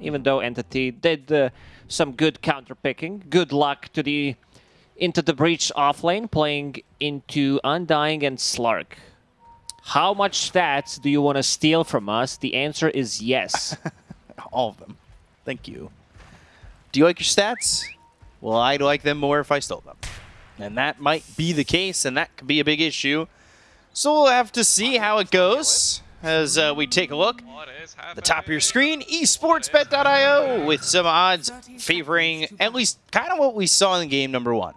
even though Entity did uh, some good counter picking. Good luck to the into the breach offlane, playing into Undying and Slark. How much stats do you want to steal from us? The answer is yes. All of them. Thank you. Do you like your stats? Well, I'd like them more if I stole them. And that might be the case, and that could be a big issue. So we'll have to see how it goes as uh, we take a look. The top of your screen, esportsbet.io, with some odds favoring at least kind of what we saw in game number one,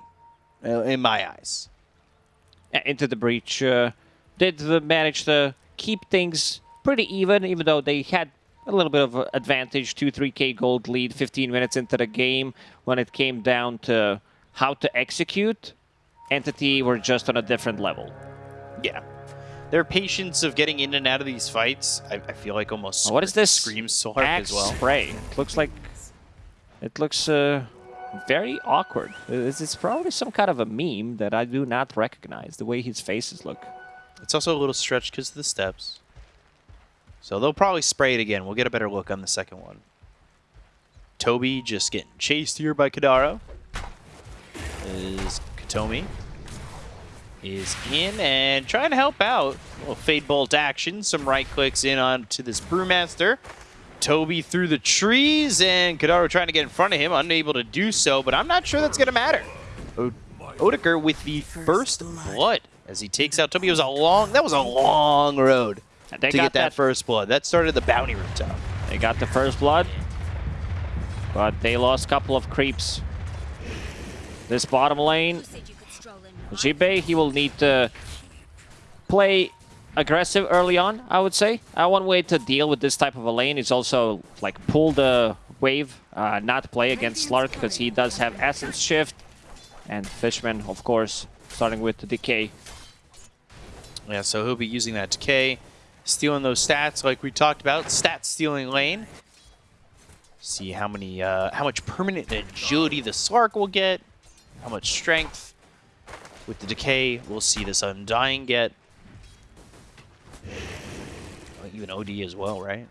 uh, in my eyes. Into the breach. Uh, did uh, manage to keep things pretty even, even though they had a little bit of advantage, 2-3k gold lead 15 minutes into the game. When it came down to how to execute, Entity were just on a different level. Yeah. Their patience of getting in and out of these fights, I, I feel like almost what is this screams Slark as well. spray? It looks like it looks uh, very awkward. It's, it's probably some kind of a meme that I do not recognize. The way his faces look. It's also a little stretched because of the steps. So they'll probably spray it again. We'll get a better look on the second one. Toby just getting chased here by Kadaro. Is Katomi is in and trying to help out. A little Fade Bolt action. Some right clicks in onto this Brewmaster. Toby through the trees and Kadaro trying to get in front of him. Unable to do so, but I'm not sure that's going to matter. O Odeker with the first blood as he takes out Toby. It was a long, that was a long road They to got get that, first blood. That started the bounty rooftop. They got the first blood, but they lost a couple of creeps. This bottom lane, Jibe, he will need to play aggressive early on, I would say. Uh, one way to deal with this type of a lane is also like pull the wave, uh, not play against Slark because he does have Essence Shift. And Fishman, of course, starting with the Decay. Yeah, so he'll be using that decay, stealing those stats like we talked about. Stat stealing lane. See how many, uh, how much permanent agility the Slark will get, how much strength. With the decay, we'll see this Undying get. Even OD as well, right?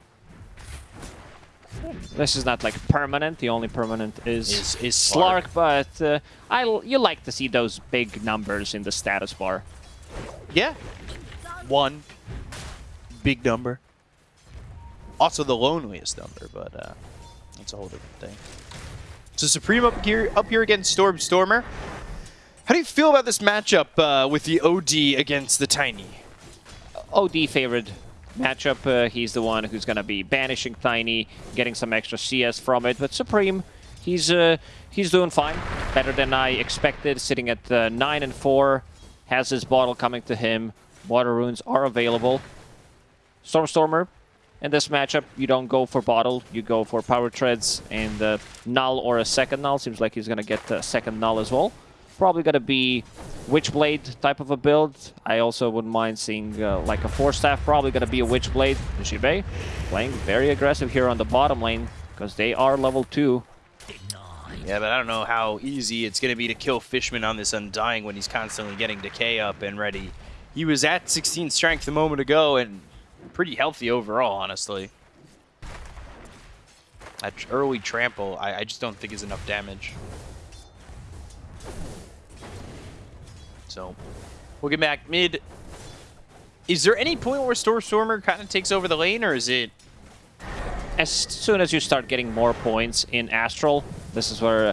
This is not like permanent. The only permanent is, Is- is Slark, Slark. but uh, I you like to see those big numbers in the status bar. Yeah. One. Big number. Also the loneliest number, but uh, that's a whole different thing. So Supreme up here, up here against Storm Stormer. How do you feel about this matchup uh, with the OD against the Tiny? OD favored matchup. Uh, he's the one who's going to be banishing Tiny, getting some extra CS from it. But Supreme, he's uh, he's doing fine, better than I expected. Sitting at uh, nine and four, has his bottle coming to him. Water runes are available. Stormstormer, in this matchup, you don't go for bottle, you go for power treads and uh, null or a second null. Seems like he's gonna get a second null as well. Probably gonna be Witchblade type of a build. I also wouldn't mind seeing uh, like a Force Staff. Probably gonna be a Witchblade. Nishibe playing very aggressive here on the bottom lane because they are level two. Yeah, but I don't know how easy it's going to be to kill Fishman on this Undying when he's constantly getting Decay up and ready. He was at 16 strength a moment ago and pretty healthy overall, honestly. That early trample, I, I just don't think is enough damage. So, we'll get back mid. Is there any point where Stormstormer kind of takes over the lane, or is it... as soon as you start getting more points in Astral, this is where uh,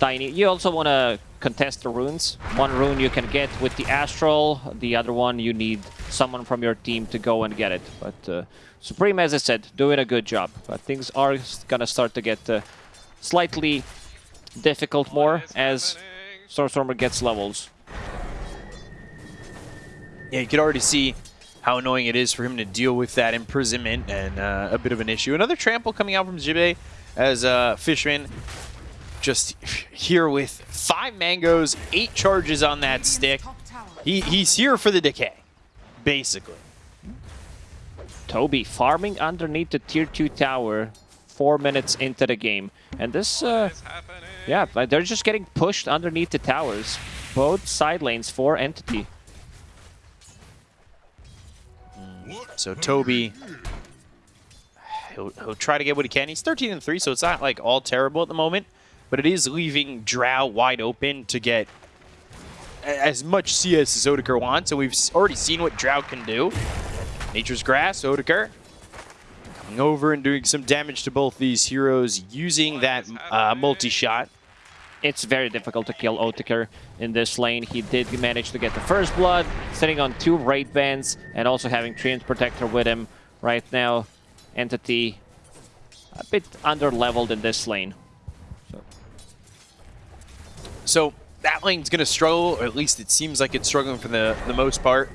Tiny... You also want to contest the runes. One rune you can get with the Astral, the other one you need someone from your team to go and get it. But uh, Supreme, as I said, doing a good job. But things are going to start to get uh, slightly difficult more as Stormstormer gets levels. Yeah, you could already see how annoying it is for him to deal with that imprisonment and uh, a bit of an issue. Another trample coming out from Jibe as uh, Fishman just here with five mangoes, eight charges on that stick. He, he's here for the decay, basically. Toby farming underneath the tier 2 tower four minutes into the game. And this, uh, yeah, they're just getting pushed underneath the towers. Both side lanes for Entity. So Toby, he'll, he'll try to get what he can. He's 13 and 3, so it's not like all terrible at the moment, but it is leaving Drow wide open to get as much CS as Odeker wants, and we've already seen what Drow can do. Nature's Grasp, Odeker coming over and doing some damage to both these heroes using that uh, multi-shot. It's very difficult to kill Odeker in this lane. He did manage to get the first blood, sitting on two wraith bands, and also having Treant Protector with him right now. Entity a bit under-leveled in this lane. So that lane's going to struggle, or at least it seems like it's struggling for the, the most part.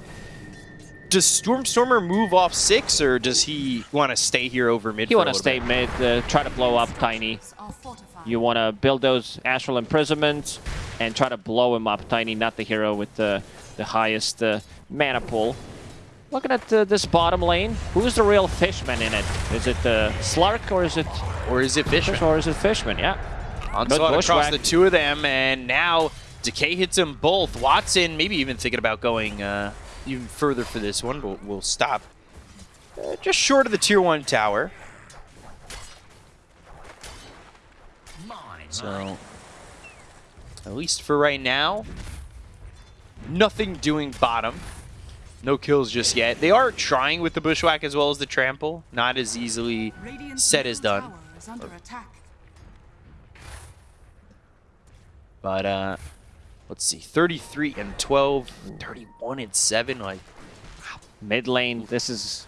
Does Stormstormer move off six, or does he want to stay here over mid? You for a want to stay bit? mid, uh, try to blow up Tiny. You want to build those Astral Imprisonments and try to blow him up. Tiny, not the hero with the, the highest uh, mana pool. Looking at uh, this bottom lane, who's the real fishman in it? Is it uh, Slark or is it Or is it Fishman? or is it Fishman? Yeah. Onslaught across the two of them, and now Decay hits them both. Watson maybe even thinking about going uh, even further for this one, but we'll stop. Uh, just short of the tier one tower. So, at least for right now, nothing doing bottom. No kills just yet. They are trying with the bushwhack as well as the trample. Not as easily said as done. But uh let's see, 33 and 12, 31 and 7, like Mid lane, this is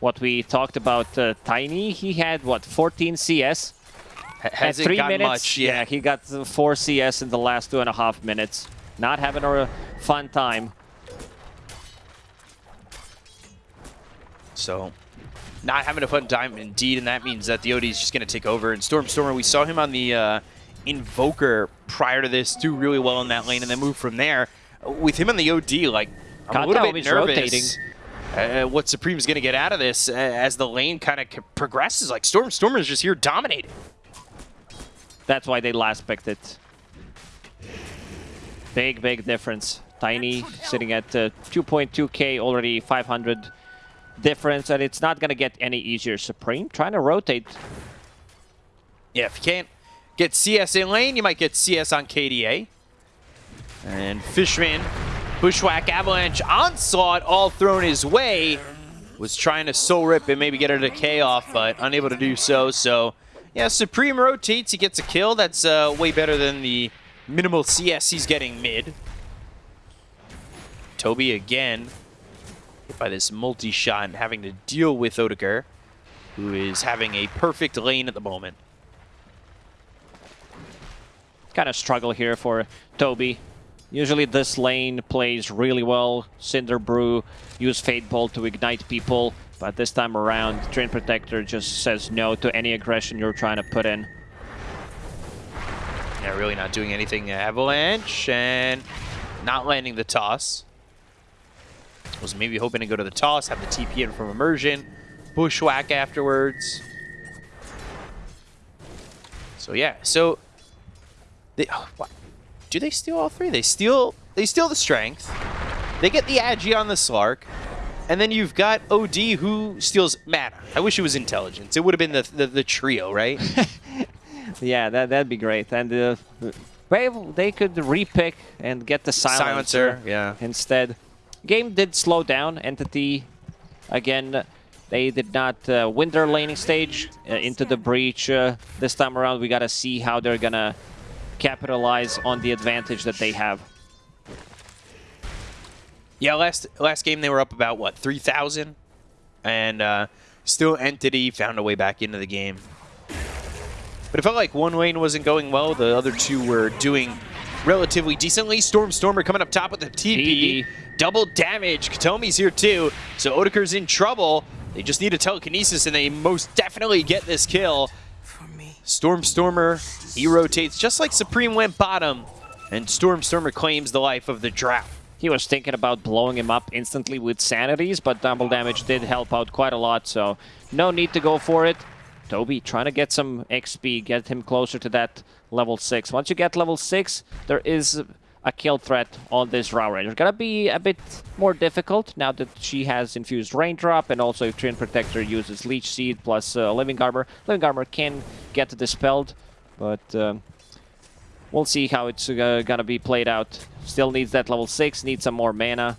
what we talked about. Uh, Tiny, he had, what, 14 CS? Ha- At hasn't three got minutes, much. yeah, he got four CS in the last two and a half minutes. Not having a fun time. So not having a fun time indeed, and that means that the OD is just going to take over. And Storm Stormer, we saw him on the uh, Invoker prior to this do really well in that lane, and then move from there. With him on the OD, like I'm a Kata little bit always nervous. rotating. Uh, what Supreme's going to get out of this uh, as the lane kind of progresses. Like Stormstormer is just here dominating. That's why they last picked it. Big, big difference. Tiny sitting at uh, 2.2k, already 500 difference, and it's not going to get any easier. Supreme trying to rotate. Yeah, if you can't get CS in lane, you might get CS on KDA. And Fishman, Bushwhack, Avalanche, Onslaught all thrown his way. Was trying to soul rip and maybe get a decay off, but unable to do so. So, yeah, Supreme rotates. He gets a kill. That's uh, way better than the minimal CS he's getting mid. Toby again hit by this multi-shot and having to deal with Odegaard, who is having a perfect lane at the moment. Kind of struggle here for Toby. Usually this lane plays really well. Cinder Brew, use Fade Bolt to ignite people. But this time around, Treant Protector just says no to any aggression you're trying to put in. Yeah, really not doing anything. Avalanche and not landing the toss. Was maybe hoping to go to the toss, have the TP in from immersion, bushwhack afterwards. So yeah, so they oh, do they steal all three? They steal they steal the strength. They get the agi on the Slark. And then you've got OD who steals mana. I wish it was intelligence. It would have been the, the, the trio, right? Yeah, that, that'd be great. And uh, they could repick and get the silencer, yeah. instead. Game did slow down. Entity, again, they did not uh, win their laning stage uh, into the breach. Uh, this time around, we got to see how they're going to capitalize on the advantage that they have. Yeah, last last game they were up about what three thousand, and uh, still Entity found a way back into the game. But it felt like one lane wasn't going well. The other two were doing relatively decently. Storm Stormer coming up top with the TP. Double damage. Katomi's here too. So Odeker's in trouble. They just need a telekinesis, and they most definitely get this kill. Storm Stormer, he rotates just like Supreme went bottom, and Storm Stormer claims the life of the Drow. He was thinking about blowing him up instantly with sanities, but double damage did help out quite a lot, so no need to go for it. Toby trying to get some XP, get him closer to that level 6. Once you get level 6, there is a kill threat on this Drow Ranger. Gonna be a bit more difficult now that she has infused Raindrop, and also if Treant Protector uses Leech Seed plus uh, Living Armor. Living Armor can get dispelled, but um, we'll see how it's uh, gonna be played out. Still needs that level 6, needs some more mana.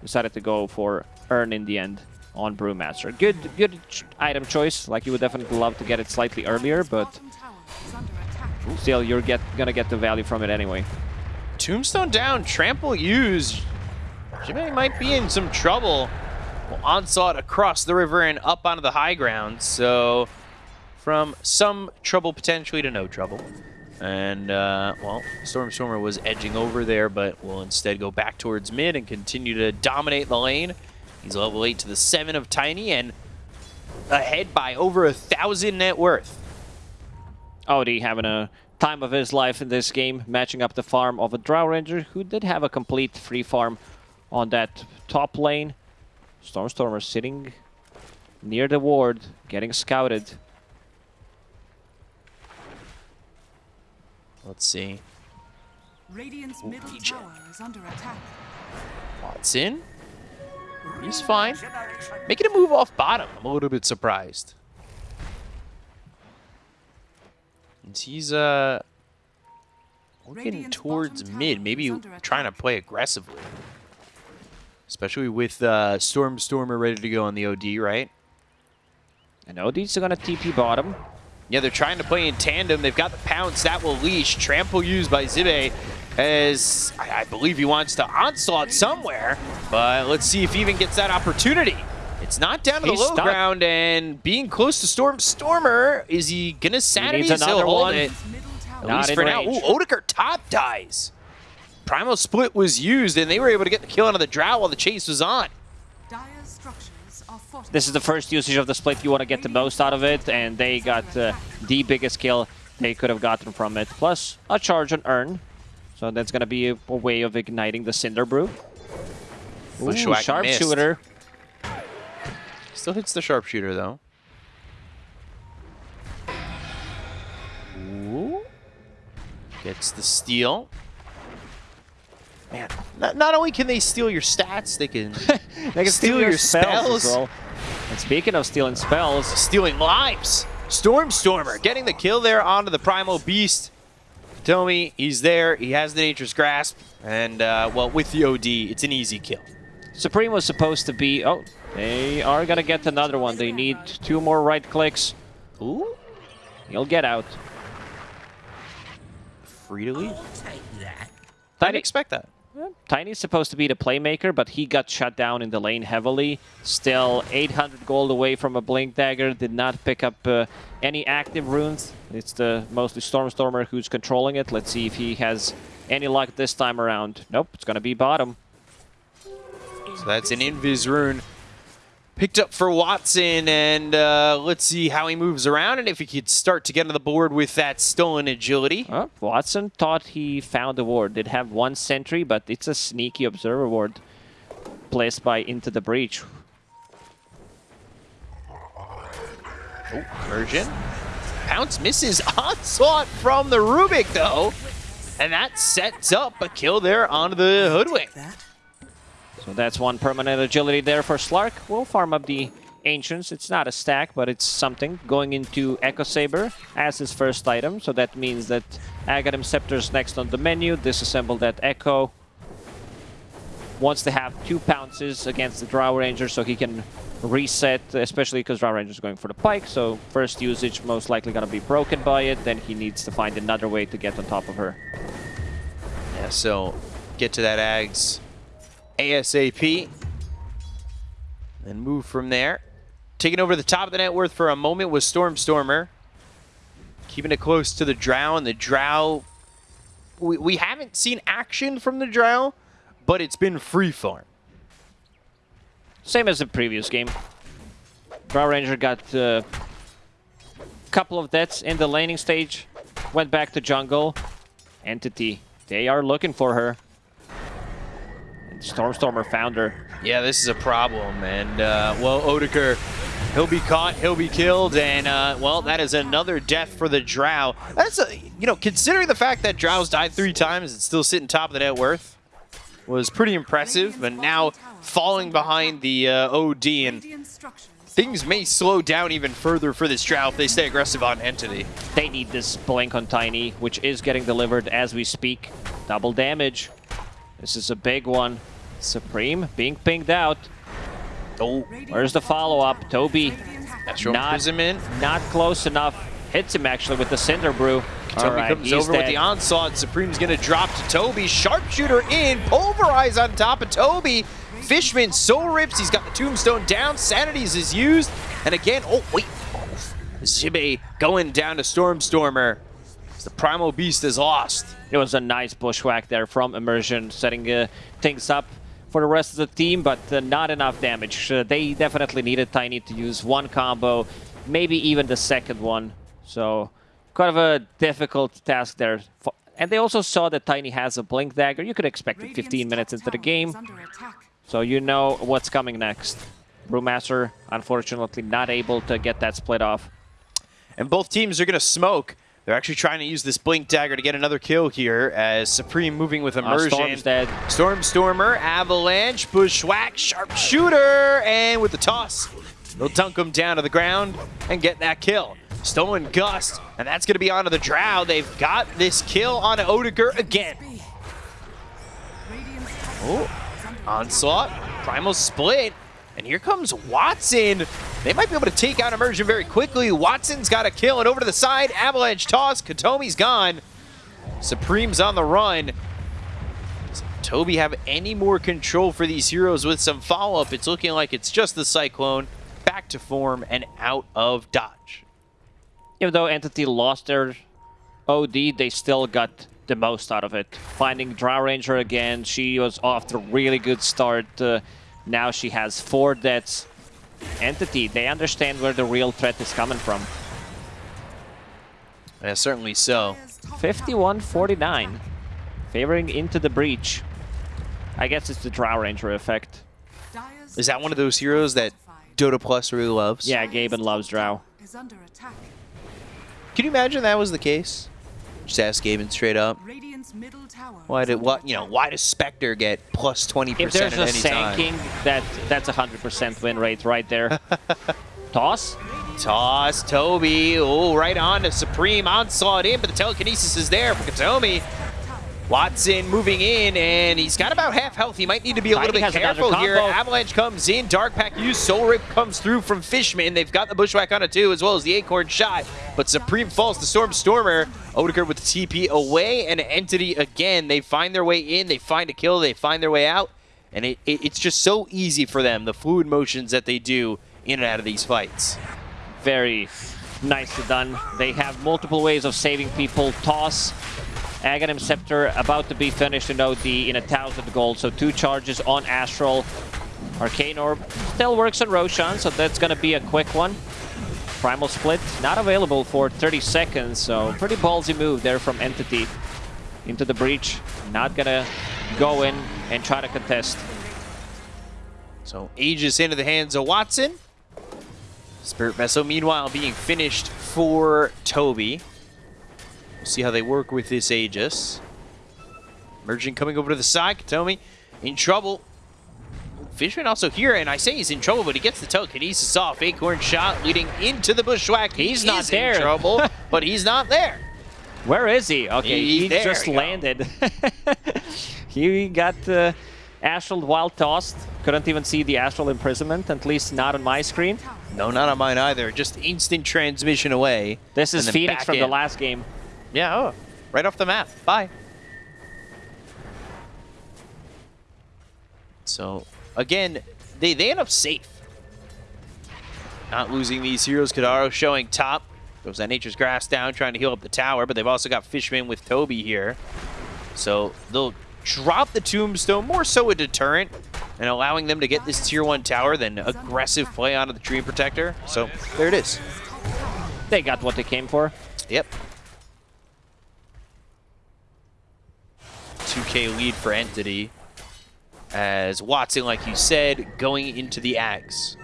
Decided to go for Urn in the end on Brewmaster. Good, good ch item choice. Like you would definitely love to get it slightly earlier, but still you're get gonna get the value from it anyway. Tombstone down, trample used. Jimmy might be in some trouble. Well, onslaught across the river and up onto the high ground. So from some trouble potentially to no trouble. And, uh, well, Stormstormer was edging over there, but will instead go back towards mid and continue to dominate the lane. He's level 8 to the 7 of Tiny and ahead by over a thousand net worth. Odie having a time of his life in this game, matching up the farm of a Drow Ranger who did have a complete free farm on that top lane. Stormstormer sitting near the ward, getting scouted. Let's see. Radiant's middle Regen. tower is under attack. Watson. He's fine. Making a move off bottom. I'm a little bit surprised. And he's uh looking Radiant's towards mid, maybe trying to play aggressively. Especially with uh, Stormstormer ready to go on the OD, right? And Odie's gonna TP bottom. Yeah, they're trying to play in tandem. They've got the pounce that will leash. Trample used by Zibe as I, I believe he wants to onslaught somewhere. But let's see if he even gets that opportunity. It's not down to the low stuck. ground and being close to Storm Stormer. Is he gonna sanity? needs He'll another one. it. At Not least for now. range. Ooh, Odegaard top dies. Primal Split was used and they were able to get the kill onto the Drow while the chase was on. Dire structures are fortified. This is the first usage of the split. You want to get the most out of it, and they got uh, the biggest kill they could have gotten from it. Plus a charge on Urn. So that's going to be a, a way of igniting the Cinder Brew. Ooh, sharpshooter. Still hits the sharpshooter though. Ooh. Gets the steal. Man, not, not only can they steal your stats, they can They can Steal your as spells. well. And speaking of stealing spells, stealing lives. Stormstormer getting the kill there onto the Primal Beast. Tell me he's there. He has the Nature's Grasp, and uh, well, with the OD, it's an easy kill. Supreme was supposed to be... Oh, they are going to get another one. They need two more right clicks. Ooh, He'll get out. free to leave. Didn't expect that. Tiny's supposed to be the playmaker, but he got shut down in the lane heavily. Still 800 gold away from a Blink Dagger. Did not pick up uh, any active runes. It's the mostly Stormstormer who's controlling it. Let's see if he has any luck this time around. Nope, it's going to be bottom. So that's an Invis rune picked up for Watson, and uh, let's see how he moves around and if he could start to get on the board with that stolen agility. Oh, Watson thought he found a ward. Did have one sentry, but it's a sneaky observer ward placed by Into the Breach. Oh, Mergen. Pounce misses onslaught from the Rubik, though. And that sets up a kill there onto the Hoodwink. So that's one permanent agility there for Slark. We'll farm up the Ancients. It's not a stack, but it's something. Going into Echo Saber as his first item. So that means that Aghanim Scepter's next on the menu. Disassemble that Echo. Wants to have two pounces against the Drow Ranger so he can reset, especially because Drow Ranger's going for the pike. So first usage most likely going to be broken by it. Then he needs to find another way to get on top of her. Yeah, so get to that Ags ASAP. And move from there. Taking over the top of the net worth for a moment was Stormstormer. Keeping it close to the Drow, and the Drow... We, we haven't seen action from the Drow, but it's been free farm. Same as the previous game. Drow Ranger got a couple of deaths in the laning stage, went back to jungle. Entity, they are looking for her. Stormstormer found her. Yeah, this is a problem, and uh, well, Odeker He'll be caught, he'll be killed, and, uh, well, that is another death for the Drow. That's, a, you know, considering the fact that Drow's died three times and still sitting top of the net worth, was pretty impressive, but now falling behind the uh, OD, and things may slow down even further for this Drow if they stay aggressive on Entity. They need this blink on Tiny, which is getting delivered as we speak. Double damage. This is a big one. Supreme being pinged out. Oh, Where's the follow-up? Toby Not- not close enough. Hits him actually with the Cinder Brew. Toby Alright, comes over with dead. the onslaught. Supreme's going to drop to Toby. Sharpshooter in. Pulverize on top of Toby. Fishman soul rips. He's got the tombstone down. Sanities is used. And again, oh, wait. Zibe going down to Stormstormer. As The Primal Beast is lost. It was a nice bushwhack there from Immersion, setting uh, things up for the rest of the team, but uh, not enough damage. Uh, they definitely needed Tiny to use one combo, maybe even the second one. So, kind of a difficult task there. For- And they also saw that Tiny has a Blink Dagger. You could expect it 15 minutes into the game, so you know what's coming next. Brewmaster, unfortunately, not able to get that split off. And both teams are going to smoke. They're actually trying to use this Blink Dagger to get another kill here as Supreme moving with Uh, Immersion. Storm's dead. Stormstormer, Avalanche, Bushwhack, Sharpshooter, and with the toss, they'll dunk him down to the ground and get that kill. Stolen Gust, and that's going to be onto the Drow. They've got this kill on Odegar again. Oh, Onslaught, Primal Split, and here comes Watson. They might be able to take out Immersion very quickly. Watson's got a kill, and over to the side, Avalanche toss, Katomi's gone. Supreme's on the run. Does Toby have any more control for these heroes with some follow-up? It's looking like it's just the Cyclone, back to form, and out of dodge. Even though Entity lost their OD, they still got the most out of it. Finding Drow Ranger again, she was off to a really good start. Uh, now she has four deaths. Entity, they understand where the real threat is coming from. Yeah, certainly so. 51-49. Favoring into the breach. I guess it's the Drow Ranger effect. Is that one of those heroes that Dota Plus really loves? Yeah, Gaben loves Drow. Is under attack. Can you imagine that was the case? Just ask Gaben straight up. Radiant's middle tower. Why did what you know? Why does Spectre get plus twenty If percent there's at a any time? Sanking, that, that's a 100% win rate right there. Toss? Toss Toby. Oh, right on to Supreme onslaught in, but the telekinesis is there for Katomi. Watson moving in, and he's got about half health. He might need to be a little bit careful here. Avalanche comes in, Dark Pact used, Soul Rip comes through from Fishman. They've got the Bushwhack on it too, as well as the Acorn shot. But Supreme falls to Storm Stormer. Odegaard with the TP away, and Entity again. They find their way in, they find a kill, they find their way out, and it, it, it's just so easy for them, the fluid motions that they do in and out of these fights. very nicely done. They have multiple ways of saving people. Toss, Aghanim Scepter about to be finished in OD in a thousand gold. So two charges on Astral. Arcane Orb still works on Roshan, so that's gonna be a quick one. Primal Split not available for 30 seconds, so pretty ballsy move there from Entity into the breach. Not gonna go in and try to contest. So Aegis into the hands of Watson. Spirit Vessel, meanwhile, being finished for Toby. We'll see how they work with this Aegis. Merging coming over to the side. Katomi in trouble. Fishman also here, and I say he's in trouble, but he gets the telekinesis off. Acorn shot leading into the bushwhack. He He's not there. in trouble, but he's not there. Where is he? Okay, He- he, there just landed. he got uh, astral while tossed. Couldn't even see the astral imprisonment, at least not on my screen. No, not on mine either. Just instant transmission away. This is Phoenix from the last game. Yeah, oh, right off the map. Bye. So, again, they, they end up safe. Not losing these heroes. Kadaro showing top. Goes that Nature's Grasp down, trying to heal up the tower, but they've also got Fishman with Toby here. So they'll drop the Tombstone, more so a deterrent, and allowing them to get this Tier 1 tower than aggressive play onto the Treant Protector. So there it is. They got what they came for. Yep. 2k lead for Entity. As Watson, like you said, going into the Ags.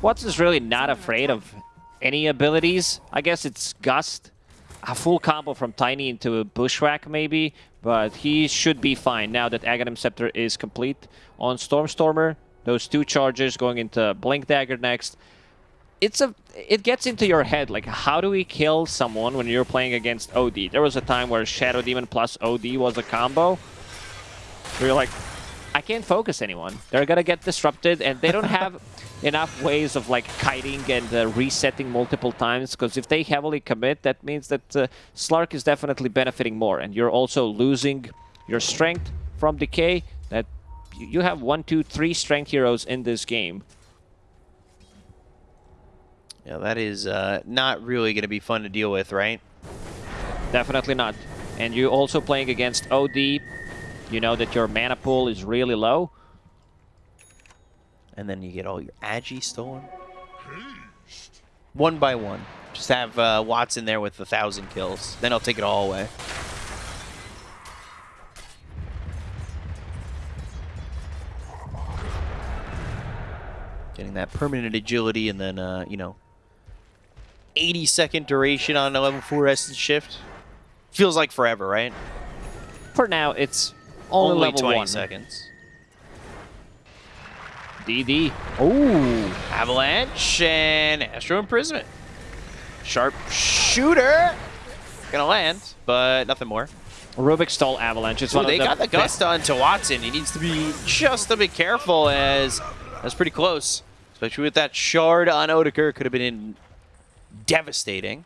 Watts is really not afraid of any abilities. I guess it's Gust, a full combo from Tiny into a Bushwhack maybe, but he should be fine now that Aghanim Scepter is complete. On Stormstormer, those two charges going into Blink Dagger next. It's a, it gets into your head, like how do we kill someone when you're playing against OD? There was a time where Shadow Demon plus OD was a combo. Where you're like, I can't focus anyone. They're gonna get disrupted, and they don't have enough ways of like kiting and uh, resetting multiple times. Because if they heavily commit, that means that uh, Slark is definitely benefiting more, and you're also losing your strength from decay. That you have one, two, three strength heroes in this game. Yeah, that is uh, not really going to be fun to deal with, right? Definitely not. And you're also playing against OD. You know that your mana pool is really low. And then you get all your Agi stolen. One by one. Just have uh, Watson there with a thousand kills. Then I'll take it all away. Getting that permanent agility and then, uh, you know, 80 second duration on a level 4 Essence Shift. Feels like forever, right? For now, it's only, Only level 20 one. seconds. DD. Ooh. Avalanche and Astral Imprisonment. Sharp shooter. Gonna land, but nothing more. Rubik stall Avalanche. It's Ooh, one they of the got the gust onto Watson. He needs to be just a bit careful as that's pretty close. Especially with that shard on Odeker. Could have been in devastating.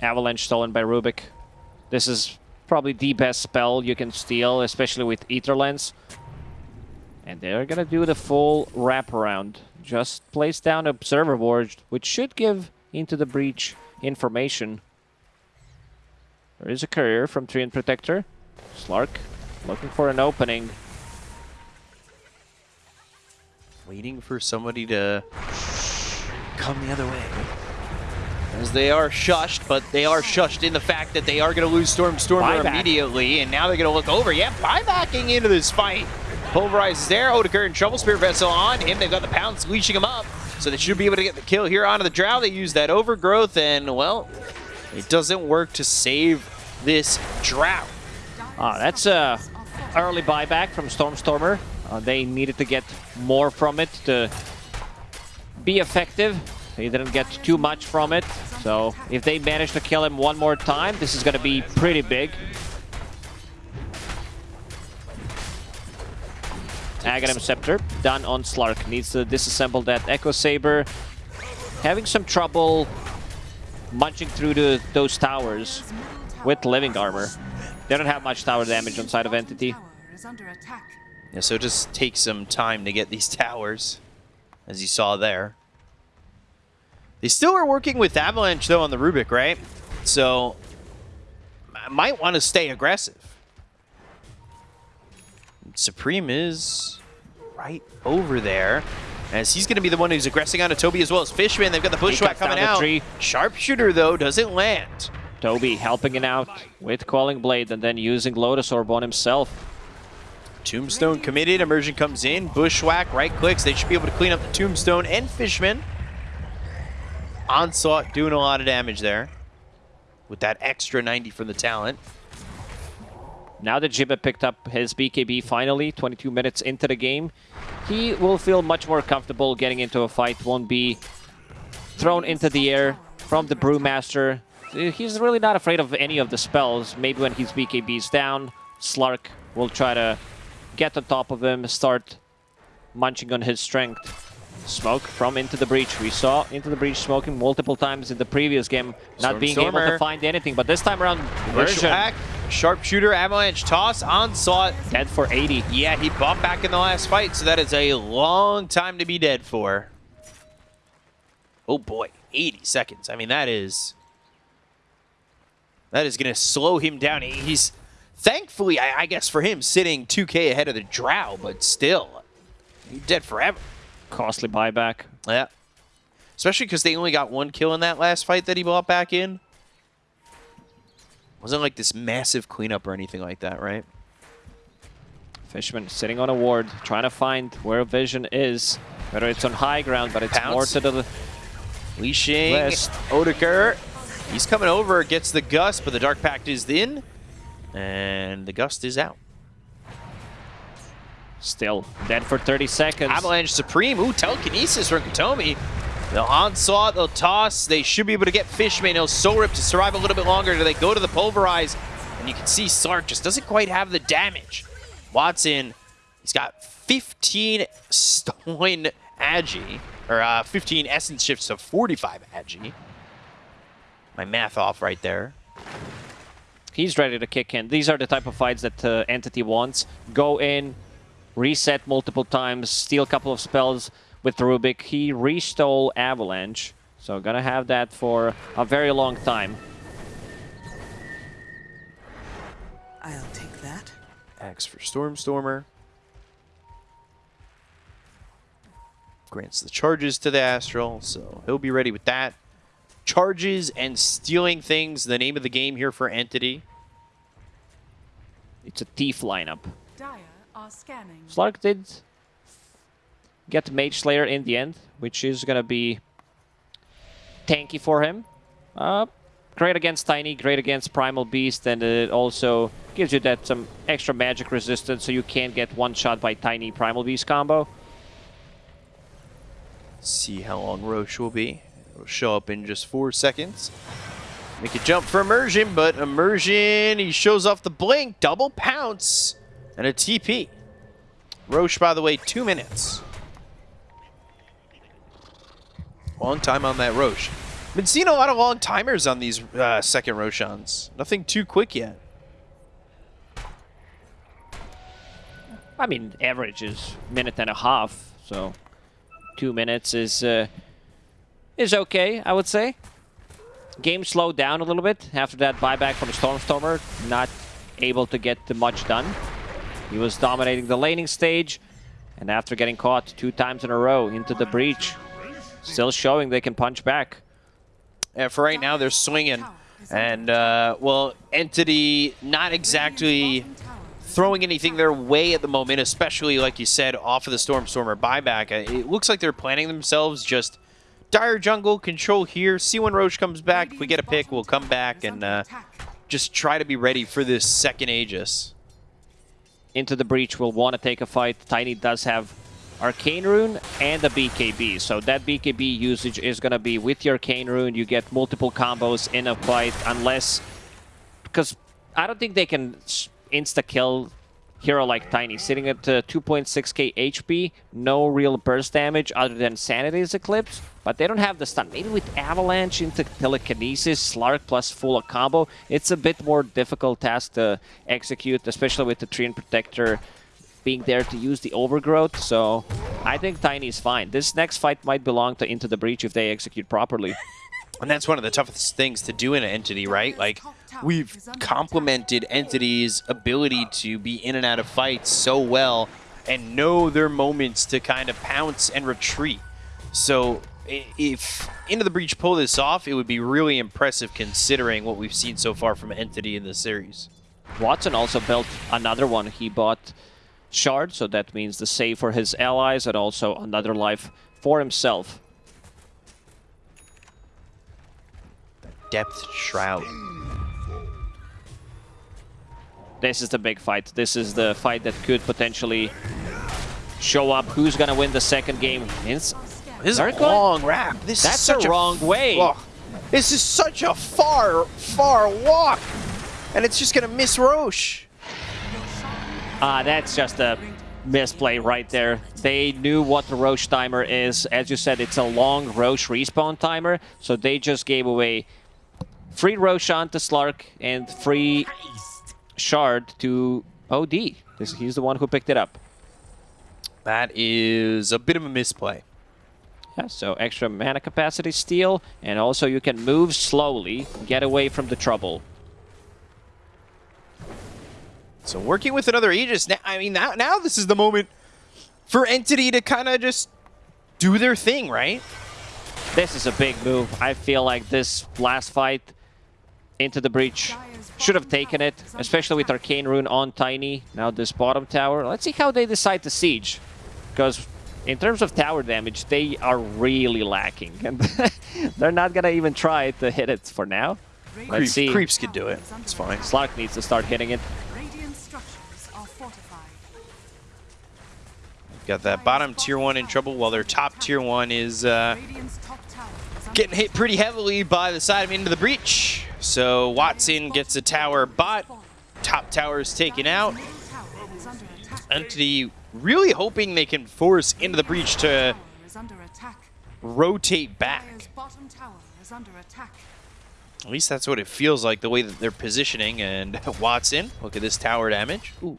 Avalanche stolen by Rubik. This is probably the best spell you can steal, especially with Ether Lens. And they're gonna do the full wraparound. Just place down Observer Ward, which should give into the breach information. There is a courier from Treant Protector. Slark looking for an opening. Waiting for somebody to come the other way. As they are shushed, but they are shushed in the fact that they are going to lose Storm Stormer Buyback. immediately, and now they're going to look over. Yeah, buybacking into this fight. Pulverize is there. Odeker and Trouble Spirit Vessel on him. They've got the pounce leashing him up, so they should be able to get the kill here onto the Drow. They use that overgrowth, and, well, it doesn't work to save this Drow. Ah, that's a early buyback from Stormstormer. Uh, they needed to get more from it to be effective. He didn't get too much from it. So if they manage to kill him one more time, this is going to be pretty big. Aghanim Scepter done on Slark. Needs to disassemble that Echo Saber. Having some trouble munching through the, those towers with living armor. They don't have much tower damage on side of Entity. Tower is under attack. Yeah, so it just takes some time to get these towers, as you saw there. They still are working with Avalanche, though, on the Rubik, right? So, I might want to stay aggressive. Supreme is right over there, as he's going to be the one who's aggressing onto Toby as well as Fishman. They've got the Bushwhack coming out. tree. Sharpshooter, though, doesn't land. Toby helping it out with Calling Blade and then using Lotus Orb on himself. Tombstone committed. Immersion comes in. Bushwhack, right clicks. They should be able to clean up the Tombstone and Fishman. Onslaught doing a lot of damage there. With that extra 90 from the talent. Now that Jibba picked up his BKB finally, 22 minutes into the game, he will feel much more comfortable getting into a fight, won't be thrown into the air from the Brewmaster. He's really not afraid of any of the spells. Maybe when his BKB is down, Slark will try to get on top of him, start munching on his strength. Smoke from Into the Breach. We saw Into the Breach smoking multiple times in the previous game, not being able to find anything. But this time around, Version Sharpshooter, Avalanche, Toss, Onslaught. dead for 80. Yeah, he bumped back in the last fight, so that is a long time to be dead for. Oh boy, 80 seconds. I mean, that is... That is going to slow him down. He's, thankfully, I, I guess for him, sitting 2k ahead of the Drow, but still, dead forever. Costly buyback. Yeah. Especially because they only got one kill in that last fight that he bought back in. Wasn't like this massive cleanup or anything like that, right? Fishman sitting on a ward, trying to find where Vision is. Whether it's on high ground, but it's Pounce. more to the Leashing. Odeker. He's coming over, gets the Gust, but the Dark Pact is in. And the Gust is out. still dead for 30 seconds. Avalanche Supreme. Ooh, telekinesis from Katomi. They'll onslaught, they'll toss. They should be able to get Fishman. He'll Soul Rip to survive a little bit longer. Do they go to the Pulverize? And you can see Slark just doesn't quite have the damage. Watson, he's got 15 stolen Agi, or uh, 15 Essence Shifts to 45 Agi. My math off right there. He's ready to kick in. These are the type of fights that uh, Entity wants. Go in, reset multiple times, steal a couple of spells with Rubik. He restole Avalanche, so gonna have that for a very long time. I'll take that. Axe for Stormstormer. Grants the charges to the Astral, so he'll be ready with that. Charges and stealing things, the name of the game here for Entity. It's a thief lineup. Dire are scanning. Slark did get Mage Slayer in the end, which is gonna be tanky for him. Uh, great against Tiny, great against Primal Beast, and it also gives you that some extra magic resistance so you can't get one shot by Tiny Primal Beast combo. See how long Rosh will be. It'll show up in just four seconds. Make a jump for Immersion, but Immersion, he shows off the blink, double pounce, and a TP. Rosh, by the way, two minutes. Long time on that Rosh. Been seeing a lot of long timers on these uh, second Roshans. Nothing too quick yet. I mean, average is minute and a half, so two minutes is uh, is okay, I would say. Game slowed down a little bit after that buyback from Stormstormer, not able to get much done. He was dominating the laning stage, and after getting caught two times in a row into the breach, still showing they can punch back. And for right now, they're swinging. And, uh, well, Entity not exactly throwing anything their way at the moment, especially, like you said, off of the Stormstormer buyback. It looks like they're planning themselves just dire jungle, control here, see when Rosh comes back. If we get a pick, we'll come back and uh, just try to be ready for this second Aegis. into the breach we'll want to take a fight. Tiny does have Arcane Rune and a BKB, so that BKB usage is going to be with your Arcane Rune. You get multiple combos in a fight, unless... Because I don't think they can insta-kill hero like Tiny. Sitting at uh, 2.6k HP, no real burst damage other than Sanity's Eclipse, but they don't have the stun. Maybe with Avalanche into Telekinesis, Slark plus full combo, it's a bit more difficult task to execute, especially with the Treant Protector being there to use the Overgrowth, so I think Tiny's fine. This next fight might belong to Into the Breach if they execute properly. And that's one of the toughest things to do in an entity, right? Like, we've complemented Entity's ability to be in and out of fights so well and know their moments to kind of pounce and retreat. So, i- if Into the Breach pull this off, it would be really impressive considering what we've seen so far from Entity in this series. Watson also built another one. He bought Shard, so that means the save for his allies and also another life for himself. Depth Shroud. This is the big fight. This is the fight that could potentially show up who's gonna win the second game. Ins- This is a long wrap. This That's is such the wrong way. Oh, this is such a far, far walk. And it's just going to miss Rosh. Ah, that's just a misplay right there. They knew what the Rosh timer is. As you said, it's a long Rosh respawn timer, so they just gave away free Roshan to Slark and free Shard to OD. This, he's the one who picked it up. That is a bit of a misplay. Yeah, so extra mana capacity steal, and also you can move slowly, get away from the trouble. So working with another Aegis, now, I mean, now, now this is the moment for Entity to kind of just do their thing, right? This is a big move. I feel like this last fight into the breach. Should have taken it, especially with Arcane Rune on Tiny. Now this bottom tower. Let's see how they decide to siege. Because in terms of tower damage, they are really lacking. And they're not going to even try to hit it for now. Let's Creep, see. Creeps can do it. It's fine. Slark needs to start hitting it. Radiant structures are fortified. Got that bottom tier one in trouble while their top tier one is uh, Radiant's top tower is under getting hit pretty heavily by the side of into the breach. So Watson gets a tower bot. Top tower is taken out. Entity really hoping they can force into the breach to rotate back. At least that's what it feels like, the way that they're positioning. And Watson, look at this tower damage. Ooh.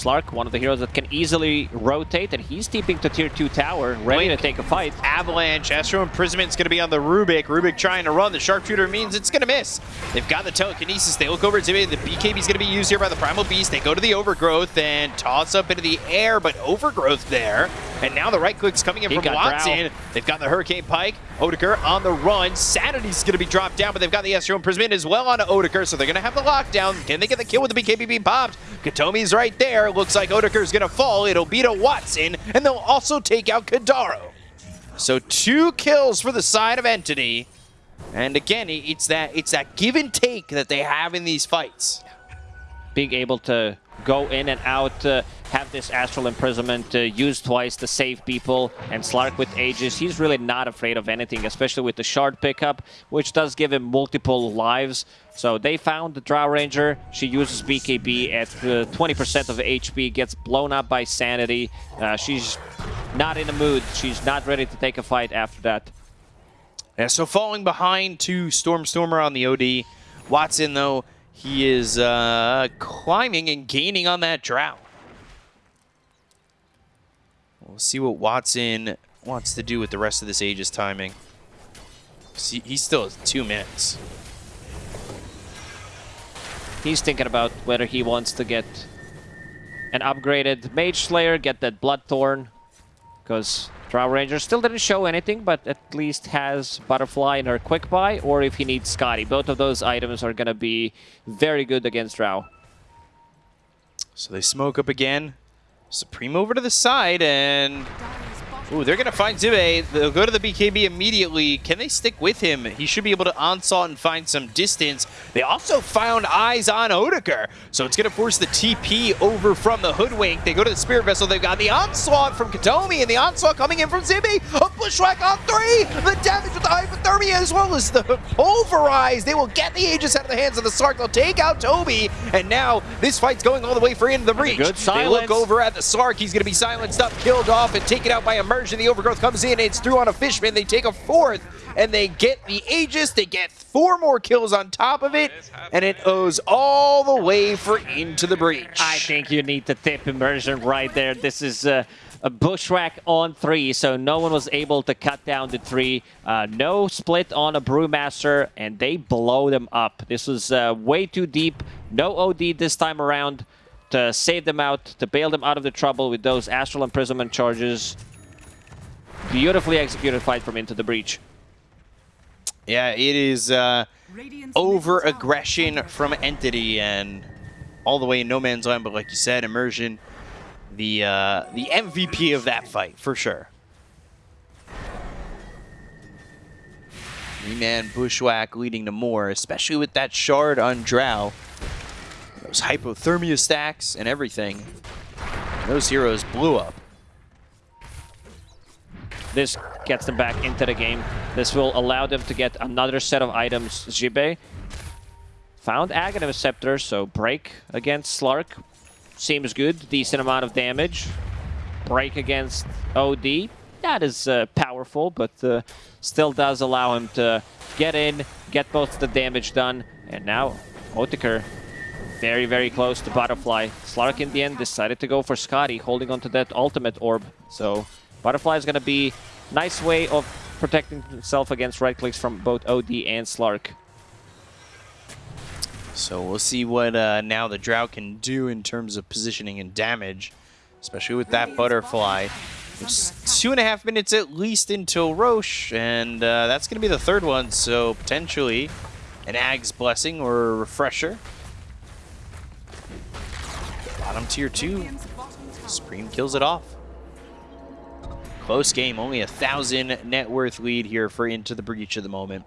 Slark, one of the heroes that can easily rotate, and he's deeping to tier 2 tower, ready Blink. to take a fight. Avalanche, Astral Imprisonment's going to be on the Rubik. Rubik trying to run. The Sharpshooter means it's going to miss. They've got the Telekinesis. They look over at Zibe. The BKB's going to be used here by the Primal Beast. They go to the Overgrowth and toss up into the air, but Overgrowth there. And now the right click's coming in He from Watson. Drow. They've got the Hurricane Pike. Odeker on the run. Sanity's going to be dropped down, but they've got the Astral Imprisonment as well on Odeker, so they're going to have the lockdown. Can they get the kill with the BKB being popped? Katomi's right there. Looks like Odeker's going to fall. It'll be to Watson, and they'll also take out Kadaro. So two kills for the side of Entity. And again, it's that it's that give and take that they have in these fights. being able to go in and out, uh, have this astral imprisonment uh, used twice to save people, and Slark with Aegis, he's really not afraid of anything, especially with the shard pickup, which does give him multiple lives. So they found the Drow Ranger, she uses BKB at uh, 20% of HP, gets blown up by Sanity. Uh, she's not in the mood, she's not ready to take a fight after that. Yeah, so falling behind to Stormstormer on the OD. Watson, though, he is uh, climbing and gaining on that drought. We'll see what Watson wants to do with the rest of this Aegis timing. See, he still has two minutes. He's thinking about whether he wants to get an upgraded Mage Slayer, get that Bloodthorn, because Drow Ranger still didn't show anything, but at least has Butterfly in her Quick Buy, or if he needs Skadi. Both of those items are going to be very good against Drow. So they smoke up again. Supreme over to the side, and Ooh, they're going to find Zibe. They'll go to the BKB immediately. Can they stick with him? He should be able to onslaught and find some distance. They also found eyes on Odeker. So it's going to force the TP over from the Hoodwink. They go to the Spirit Vessel. They've got the onslaught from Katomi, and the onslaught coming in from Zibe. A Bushwhack on three. The damage with the hypothermia as well as the pulverize. They will get the Aegis out of the hands of the Slark. They'll take out Toby. And now this fight's going all the way for into the breach. good They look over at the Slark. He's going to be silenced up, killed off, and taken out by immersion. The overgrowth comes in. It's through on a fishman. They take a fourth, and they get the Aegis. They get four more kills on top of it, and it owes all the way for into the breach. I think you need the tip immersion right there. This is uh, a bushwhack on three, so no one was able to cut down the three. Uh, no split on a brewmaster, and they blow them up. This was uh, way too deep. No OD this time around to save them out, to bail them out of the trouble with those astral imprisonment charges. Beautifully executed fight from Into the Breach. Yeah, it is uh, over-aggression from Entity and all the way in no man's land. But like you said, immersion, the uh, the MVP of that fight for sure. Three-man bushwhack leading to more, especially with that shard on Drow. Those hypothermia stacks and everything. Those heroes blew up. This gets them back into the game. This will allow them to get another set of items. Zibe found Aghanim Scepter, so break against Slark. Seems good. Decent amount of damage. Break against OD. That is uh, powerful, but uh, still does allow him to get in, get both the damage done. And now, Odeker very, very close to Butterfly. Slark in the end decided to go for Skadi, holding onto that ultimate orb. So Butterfly is going to be nice way of protecting himself against right clicks from both OD and Slark. So we'll see what uh, now the Drow can do in terms of positioning and damage, especially with that butterfly. It's two and a half minutes at least until Rosh, and uh, that's going to be the third one, so potentially an Ag's Blessing or a Refresher. Bottom tier two, Supreme kills it off. Close game, only a thousand net worth lead here for Into the Breach at the moment.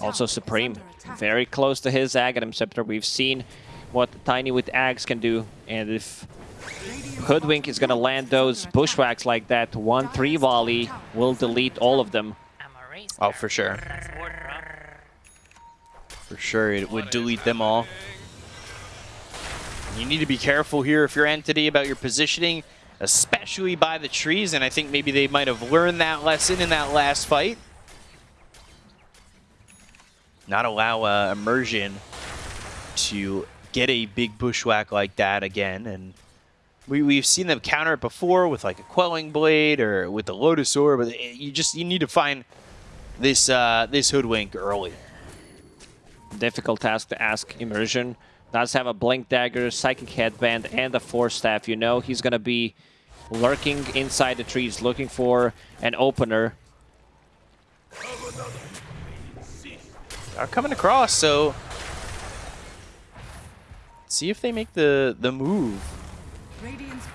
Also Supreme, very close to his Aghanim Scepter. We've seen what Tiny with Ags can do, and if Hoodwink is gonna land those bushwhacks like that, 1-3 volley will delete all of them. Oh, for sure. For sure, it would delete them all. You need to be careful here if you're Entity about your positioning, especially by the trees, and I think maybe they might have learned that lesson in that last fight. Not allow uh, Immersion to get a big bushwhack like that again, and we, we've seen them counter it before with like a Quelling Blade or with the Lotus Orb, but you just you need to find this uh, this Hoodwink early. Difficult task to ask Immersion. Does have a Blink Dagger, Psychic Headband, and a Force Staff. You know he's gonna be lurking inside the trees looking for an opener. are coming across, so see if they make the the move.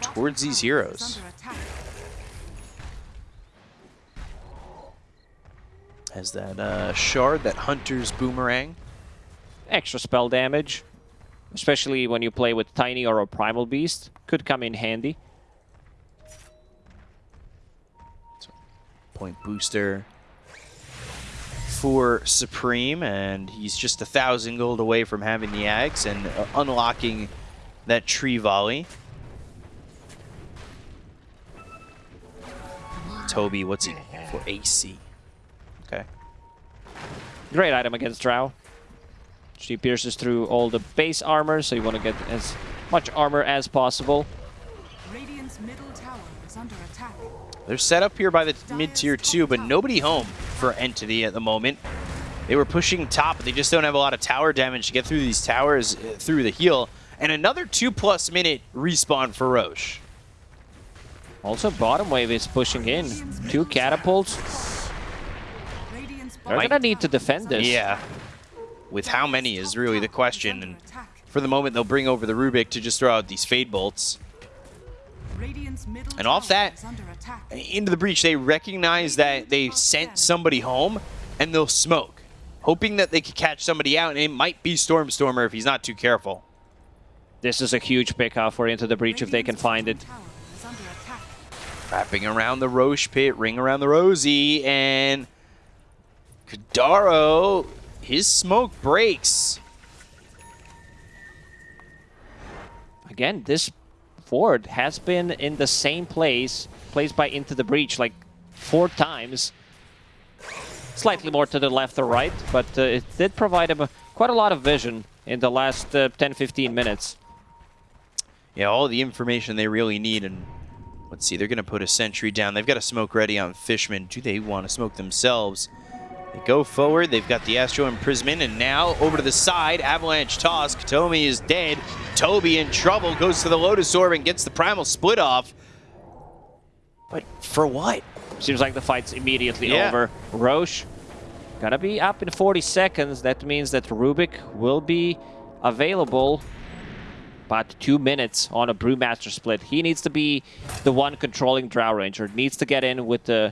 Towards these heroes. is under attack. As that uh, shard, that hunter's boomerang. Extra spell damage, especially when you play with Tiny or a Primal Beast, could come in handy. Point booster for Supreme, and he's just a thousand gold away from having the Ags and uh, unlocking that tree volley. Toby, what's he for AC? Okay. Great item against Drow. She pierces through all the base armor, so you want to get as much armor as possible. Middle tower is under attack. They're set up here by the mid-tier 2, but nobody home for Entity at the moment. They were pushing top, but they just don't have a lot of tower damage to get through these towers uh, through the heal. And another two-plus minute respawn for Rosh. Also, bottom wave is pushing in. Two catapults. Radiant's They're gonna need to defend this. Yeah. With how many is really the question. And for the moment, they'll bring over the Rubik to just throw out these Fade Bolts. And off tower that- is under attack. Into the breach, they recognize that they sent somebody home, and they'll smoke. Hoping that they could catch somebody out, and it might be Stormstormer if he's not too careful. This is a huge pickoff for Into the Breach if they can find it. bottom tower is under attack. Wrapping around the Rosh pit, ring around the Rosie, and Kadaro, his smoke breaks. Again, this fort has been in the same place, placed by Into the Breach like four times. Slightly more to the left or right, but uh, it did provide him a, quite a lot of vision in the last 10-15 minutes. Yeah, all the information they really need, and let's see, they're going to put a sentry down. They've got a smoke ready on Fishman. Do they want to smoke themselves? They go forward, they've got the Astral Imprisonment, and now over to the side, Avalanche Toss. Katomi is dead. Toby in trouble, goes to the Lotus Orb and gets the Primal Split off. But for what? Seems like the fight's immediately Yeah. over. Rosh gonna be up in 40 seconds. That means that Rubik will be available about two minutes on a Brewmaster split. He needs to be the one controlling Drow Ranger. Needs to get in with the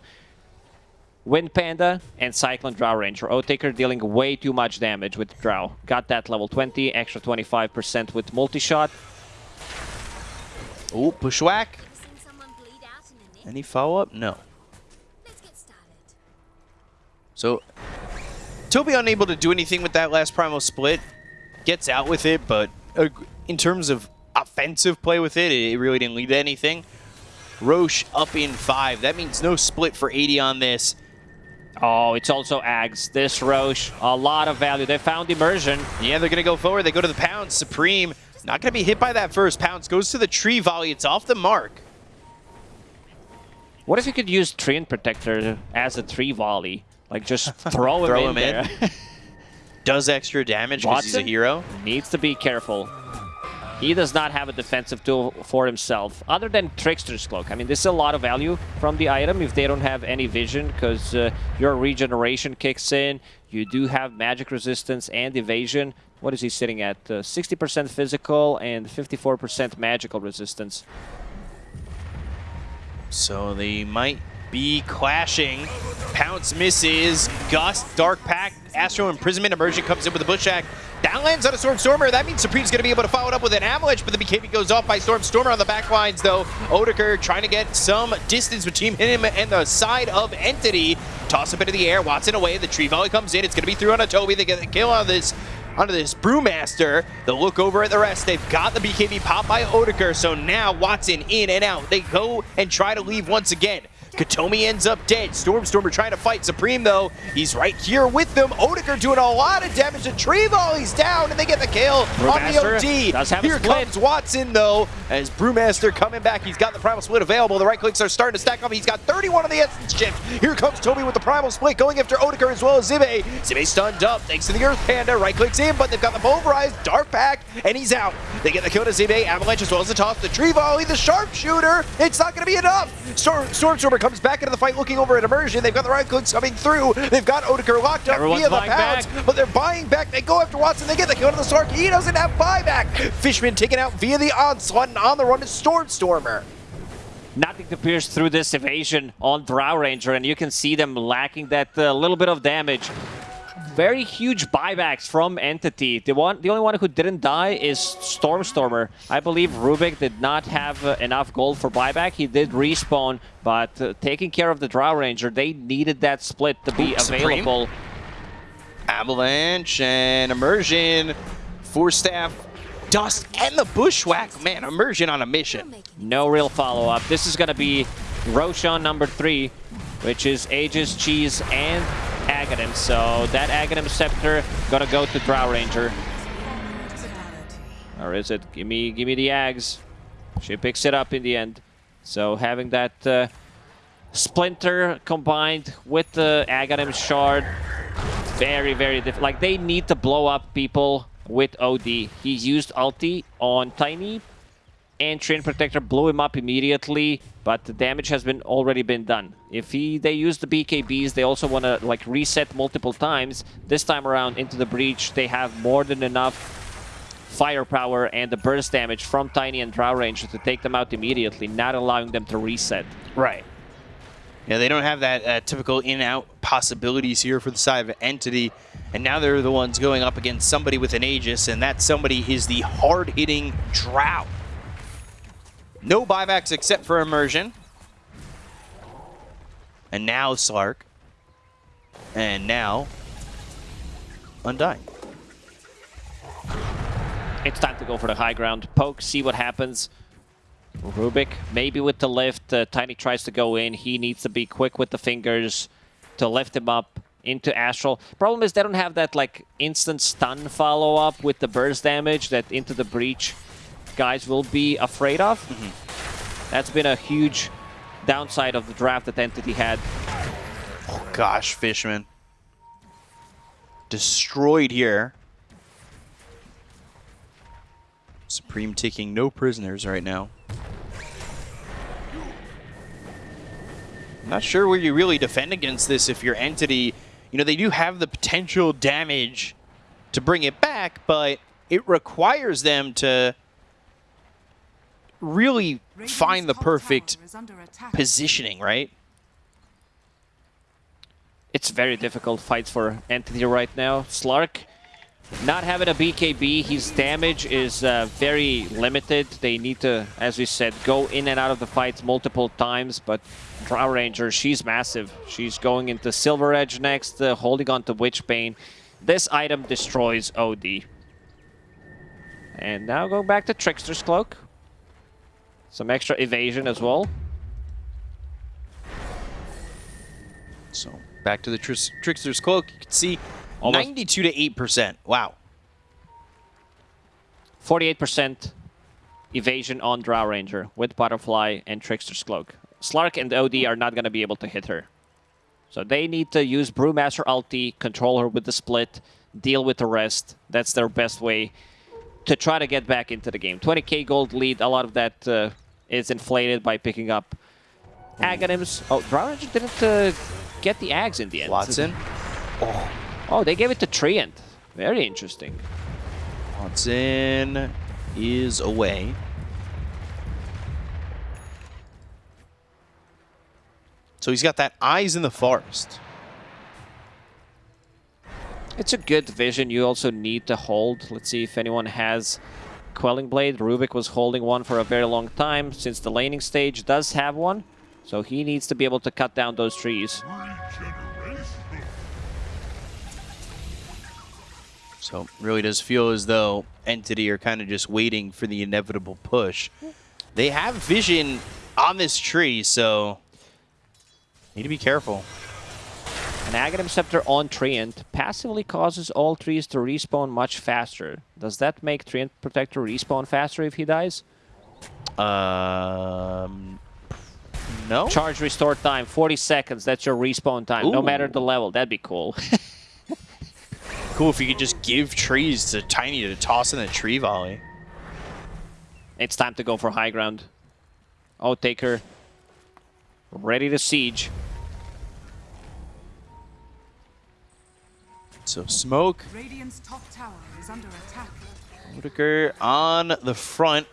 Wind Panda and Cyclone Drow Ranger. Odeker dealing way too much damage with Drow. Got that level 20, extra 25% with multi-shot. Oh, Bushwhack. Seen someone bleed out in a nick? Any follow-up? No. Let's get started. So, Toby unable to do anything with that last Primal Split. Gets out with it, but uh, in terms of offensive play with it, it really didn't lead to anything. Rosh up in five. That means no split for 80 on this. Oh, it's also Ags. This Rosh, a lot of value. They found Immersion. Yeah, they're going to go forward. They go to the Pounce. Supreme not going to be hit by that first. Pounce goes to the tree volley. It's off the mark. What if you could use Treant Protector as a tree volley? Like just throw him Throw in him in. Does extra damage because he's a hero. Needs to be careful. He does not have a defensive tool for himself, other than Trickster's Cloak. I mean, this is a lot of value from the item if they don't have any vision, because uh, your regeneration kicks in. You do have magic resistance and evasion. What is he sitting at? 60% physical and 54% magical resistance. So they might be clashing. Pounce misses. Gust, Dark Pact, Astral Imprisonment, Immersion comes in with a Bushwhack. That lands on a Stormstormer. That means Supreme's going to be able to follow it up with an Avalanche, but the BKB goes off by Stormstormer on the back lines, though. Odeker trying to get some distance between him and the side of Entity. Toss up into the air. Watson away. The Tree Volley comes in. It's going to be through on a Toby. They get the kill on this onto this Brewmaster. They'll look over at the rest. They've got the BKB popped by Odeker, so now Watson in and out. They go and try to leave once again. Katomi ends up dead. Stormstormer trying to fight Supreme, though. He's right here with them. Odeker doing a lot of damage to Tree Volley's down, and they get the kill on the OD. does have here comes Watson, though, as Brewmaster coming back. He's got the Primal Split available. The right clicks are starting to stack up. He's got 31 on the Essence Shift. Here comes Toby with the Primal Split, going after Odeker as well as Zibe. Zibe stunned up, thanks to the Earth Panda. Right clicks in, but they've got the pulverized Dark Pact, and he's out. They get the kill to Zibe, Avalanche as well as the toss. The Tree Volley, the Sharpshooter. It's not going to be enough. Storm Stormstormer comes back into the fight looking over at Immersion. They've got the right clicks coming through. They've got Odeker locked up Everyone's via the pounds, back. but they're buying back. They go after Watson. They get the kill to the Slark. He doesn't have buyback. Fishman taken out via the onslaught and on the run is Stormstormer. Nothing to pierce through this evasion on Drow Ranger, and you can see them lacking that uh, little bit of damage. Very huge buybacks from Entity. The one, the only one who didn't die is Stormstormer. I believe Rubik did not have uh, enough gold for buyback. He did respawn, but uh, taking care of the Drow Ranger, they needed that split to be Supreme. available. Avalanche and Immersion, Force Staff, Dust, and the Bushwhack. Man, Immersion on a mission. No real follow-up. This is going to be Roshan number three, which is Aegis, Cheese, and Aghanim. So that Aghanim Scepter to go to Drow Ranger. Or is it? Give me, give me the Ags. She picks it up in the end. So having that uh, Splinter combined with the Aghanim Shard, very, very difficult. Like, they need to blow up people with OD. He used ulti on Tiny, and Treant Protector blew him up immediately, but the damage has been already been done. If he they use the BKBs, they also want to like reset multiple times. This time around into the breach, they have more than enough firepower and the burst damage from Tiny and Drow Ranger to take them out immediately, not allowing them to reset. Right. Yeah, they don't have that uh, typical in-out possibilities here for the side of Entity, and now they're the ones going up against somebody with an Aegis, and that somebody is the hard-hitting Drow. No buybacks except for Immersion. And now Slark. And now Undying. It's time to go for the high ground. Poke, see what happens. Rubik, maybe with the lift. Uh, Tiny tries to go in. He needs to be quick with the fingers to lift him up into Astral. Problem is they don't have that like instant stun follow-up with the burst damage that into the breach guys will be afraid of. Mm-hmm. That's been a huge downside of the draft that Entity had. Oh gosh, Fishman. Destroyed here. Supreme taking no prisoners right now. Not sure where you really defend against this if your entity, you know, they do have the potential damage to bring it back, but it requires them to really find the perfect tower is under attack. positioning, right? It's very difficult fights for Entity right now. Slark not having a BKB, his damage is uh, very limited. They need to, as we said, go in and out of the fights multiple times, but Drow Ranger, she's massive. She's going into Silver Edge next, uh, holding on to Witchbane. This item destroys OD. And now going back to Trickster's Cloak. Some extra evasion as well. So back to the tris- Trickster's Cloak. You can see Almost- 92 to 8%. Wow. 48% evasion on Drow Ranger with Butterfly and Trickster's Cloak. Slark and OD are not going to be able to hit her. So they need to use Brewmaster ulti, control her with the split, deal with the rest. That's their best way to try to get back into the game. 20k gold lead, a lot of that uh, is inflated by picking up Aghanims. Oh, Drow didn't uh, get the Ags in the end. Watson. Oh, they gave it to Treant. Very interesting. Watson is away. So he's got that eyes in the forest. It's a good vision. You also need to hold. Let's see if anyone has Quelling Blade. Rubik was holding one for a very long time since the laning stage does have one. So he needs to be able to cut down those trees. So really does feel as though Entity are kind of just waiting for the inevitable push. They have vision on this tree, so need to be careful. An Aghanim Scepter on Treant passively causes all trees to respawn much faster. Does that make Treant Protector respawn faster if he dies? Um, no. Charge restore time, 40 seconds. That's your respawn time, no matter the level. That'd be cool. Cool if you could just give trees to Tiny to toss in a tree volley. it's time to go for high ground. Oh, Taker. Ready to siege. So smoke, Radiant's top tower is under attack. Odeker on the front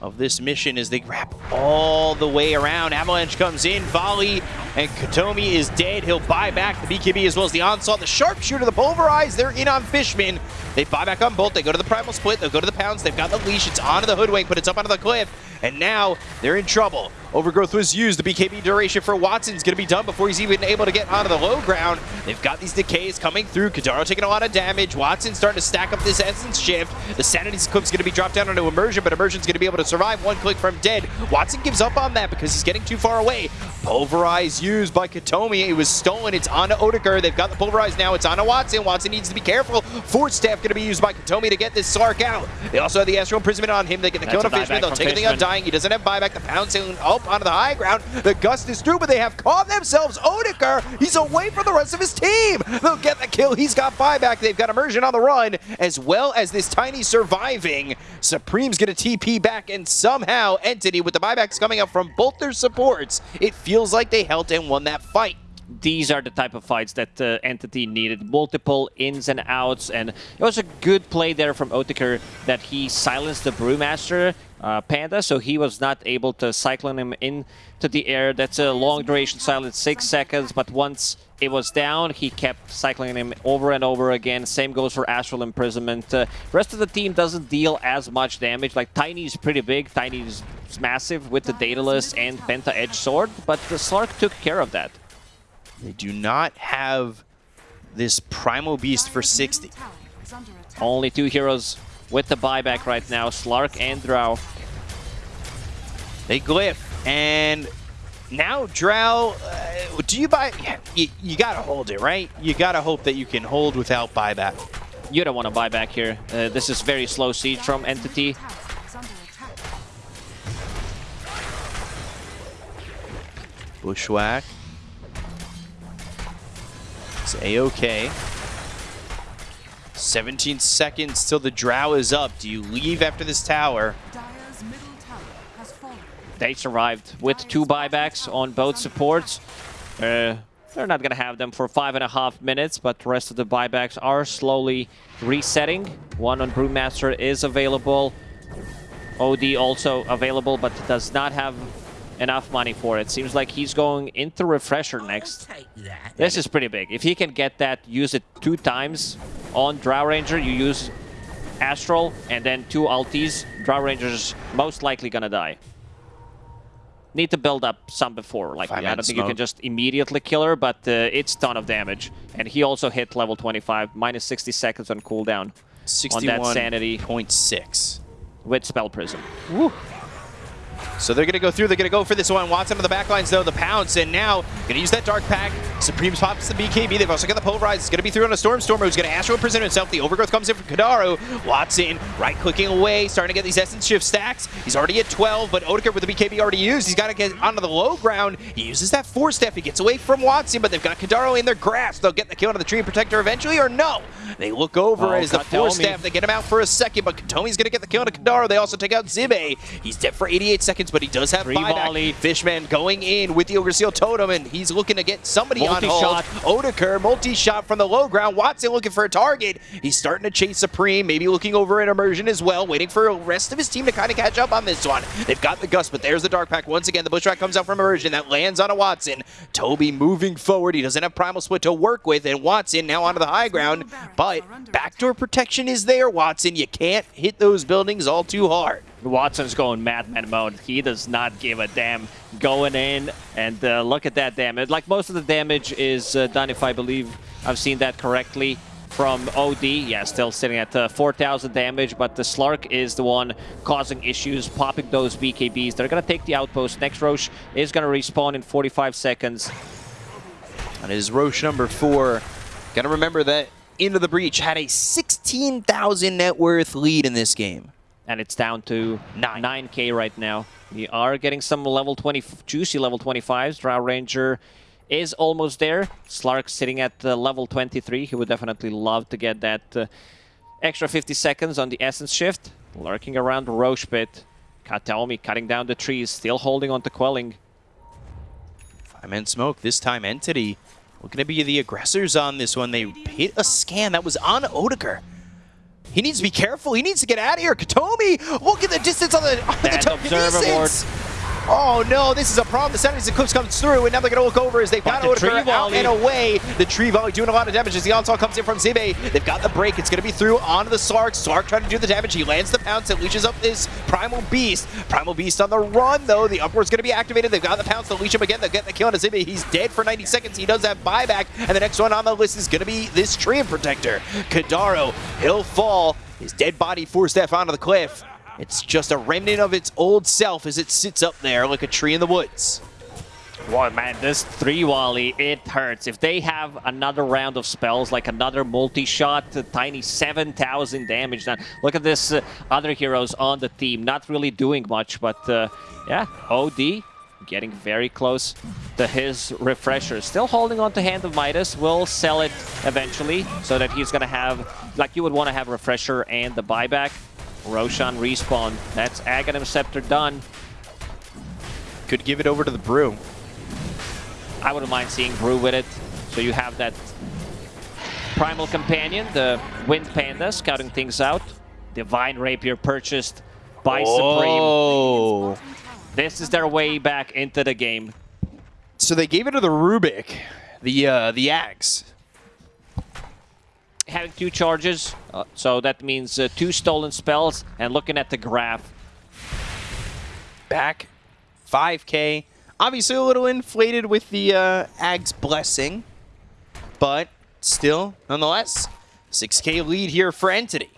of this mission as they wrap all the way around. Avalanche comes in, volley, and Katomi is dead. He'll buy back the BKB as well as the onslaught. The sharpshooter, the pulverize, they're in on Fishman. They buy back on Bolt. They go to the primal split. They'll go to the pounds. They've got the leash. It's onto the hoodwink, but it's up onto the cliff. And now they're in trouble. Overgrowth was used. The BKB duration for Watson's is going to be done before he's even able to get onto the low ground. They've got these decays coming through. Kadaro taking a lot of damage. Watson starting to stack up this essence shift. The sanity clip's going to be dropped down onto Immersion, but Immersion's going to be able to survive one click from dead. Watson gives up on that because he's getting too far away. Pulverize used by Katomi. It was stolen. It's onto Odeker. They've got the Pulverize now. It's onto Watson. Watson needs to be careful. Force staff going to be used by Katomi to get this Slark out. They also have the Astral Imprisonment on him. They get the That's kill on Fishman. They'll take the Fishman. Undying. He doesn't have buyback. The Pound soon oh, up onto the high ground. The Gust is through, but they have caught themselves. Odeker, he's away from the rest of his team. They'll get the kill. He's got buyback. They've got Immersion on the run, as well as this Tiny surviving. Supreme's going to TP back, and somehow Entity, with the buybacks coming up from both their supports, it feels like they held and won that fight. these are the type of fights that uh, Entity needed. Multiple ins and outs, and it was a good play there from Odeker that he silenced the Brewmaster uh, Panda, so he was not able to cyclone him into the air. That's a long duration silence, six seconds, but once it was down, he kept cycling him over and over again. Same goes for Astral Imprisonment. Uh, rest of the team doesn't deal as much damage. Like Tiny's pretty big, Tiny's massive with the Daedalus and Penta Edge Sword, but the Slark took care of that. They do not have this Primal Beast for 60. middle tower is under attack. Only two heroes with the buyback right now, Slark and Drow. They glyph, and now Drow, uh, do you buy? You, you gotta hold it, right? You gotta hope that you can hold without buyback. You don't want to buyback here. Uh, this is very slow siege from Entity. middle tower is under attack. Bushwhack. It's A-OK. 17 seconds till the Drow is up. Do you leave after this tower? Dire's middle tower has fallen. They survived with two buybacks on both supports. Uh, they're not going to have them for five and a half minutes, but the rest of the buybacks are slowly resetting. One on Brewmaster is available. OD also available, but does not have enough money for it. Seems like he's going into Refresher next. This is pretty big. If he can get that, use it two times on Drow Ranger. You use Astral and then two ultis. Drow Ranger's most likely gonna die. Need to build up some before. Like, I Five-man don't think you can just immediately kill her, but uh, it's ton of damage. And he also hit level 25, minus 60 seconds on cooldown on that sanity 61.6. with Spell Prism. So they're going to go through. They're going to go for this one. Watson on the back lines, though. The pounce. And now going to use that Dark Pact. Supreme's pops the BKB. They've also got the Pulverize. It's going to be through on a Stormstormer who's going to Astral Prison himself. The Overgrowth comes in from Kadaro. Watson right-clicking away, starting to get these Essence Shift stacks. He's already at 12, but Odeker with the BKB already used. He's got to get onto the low ground. He uses that Force Staff. He gets away from Watson, but they've got Kadaro in their grasp. They'll get the kill on the Treant Protector eventually, or no? They look over Oh, as the Force Katomi. Step. They get him out for a second, but Katomi's going to get the kill on Kadaro. They also take out Zibe. He's dead for 88 seconds, but he does have Free buyback. volley. Fishman going in with the Ogre Seal Totem, and he's looking to get somebody on hold. Odeker, multi-shot from the low ground. Watson looking for a target. He's starting to chase Supreme, maybe looking over an immersion as well, waiting for the rest of his team to kind of catch up on this one. They've got the Gust, but there's the Dark Pact once again. The Bushwhack comes out from immersion. That lands on a Watson. Toby moving forward. He doesn't have Primal Split to work with, and Watson now onto the high ground. But backdoor protection is there, Watson. You can't hit those buildings all too hard. Watson's going madman mode. He does not give a damn going in. And uh, look at that damage. Like most of the damage is uh, done, if I believe I've seen that correctly, from OD. Yeah, still sitting at uh, 4,000 damage, but the Slark is the one causing issues, popping those BKBs. They're going to take the outpost. Next Rosh is going to respawn in 45 seconds. And is Rosh number four. Gotta remember that Into the Breach had a 16,000 net worth lead in this game. And it's down to Nine. 9k right now. We are getting some level 20, juicy level 25s. Drow Ranger is almost there. Slark sitting at uh, level 23. He would definitely love to get that uh, extra 50 seconds on the Essence Shift. Lurking around Rosh Pit. Kataomi cutting down the trees, still holding on to Quelling. Five-man smoke, this time Entity. Looking to be the aggressors on this one. They hit a scan that was on Odeker. He needs to be careful. He needs to get out of here. Katomi, look at the distance on the, on the Bad observer telekinesis. Oh no, this is a problem. The Sanity's Eclipse comes through, and now they're going to look over as they've got But the tree out and away. The tree volley doing a lot of damage as the onslaught comes in from Zibe. They've got the break. It's going to be through onto the Slark. Slark trying to do the damage. He lands the pounce. It leashes up this Primal Beast. Primal Beast on the run, though. The upward's going to be activated. They've got the pounce. They'll leash him again. They'll get the kill on Zibe. He's dead for 90 seconds. He does have buyback. And the next one on the list is going to be this Treant Protector. Kadaro, he'll fall. His dead body forced F onto the cliff. It's just a remnant of its old self as it sits up there like a tree in the woods. Boy, man, this tree volley, it hurts. If they have another round of spells, like another multi-shot, tiny 7,000 damage, now look at this uh, other heroes on the team, not really doing much, but uh, yeah, OD getting very close to his refresher. Still holding on to Hand of Midas, will sell it eventually, so that he's gonna have, like you would want to have refresher and the buyback. Roshan respawn. That's Aghanim Scepter done. Could give it over to the Brew. I wouldn't mind seeing Brew with it. So you have that Primal Companion, the Wind Panda, scouting things out. Divine Rapier purchased by Supreme. This is their way back into the game. So they gave it to the Rubik, the uh, the axe. Having two charges, uh, so that means uh, two stolen spells. And looking at the graph, Back, 5k. Obviously a little inflated with the uh, Ag's blessing, but still, nonetheless, 6k lead here for Entity.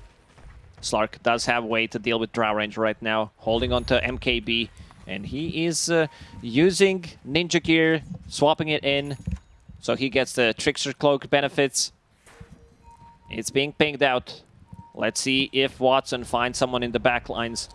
Slark does have a way to deal with Drow Ranger right now, holding on to MKB. And he is uh, using Ninja Gear, swapping it in, so he gets the Trickster Cloak benefits. It's being pinged out. Let's see if Watson finds someone in the back lines.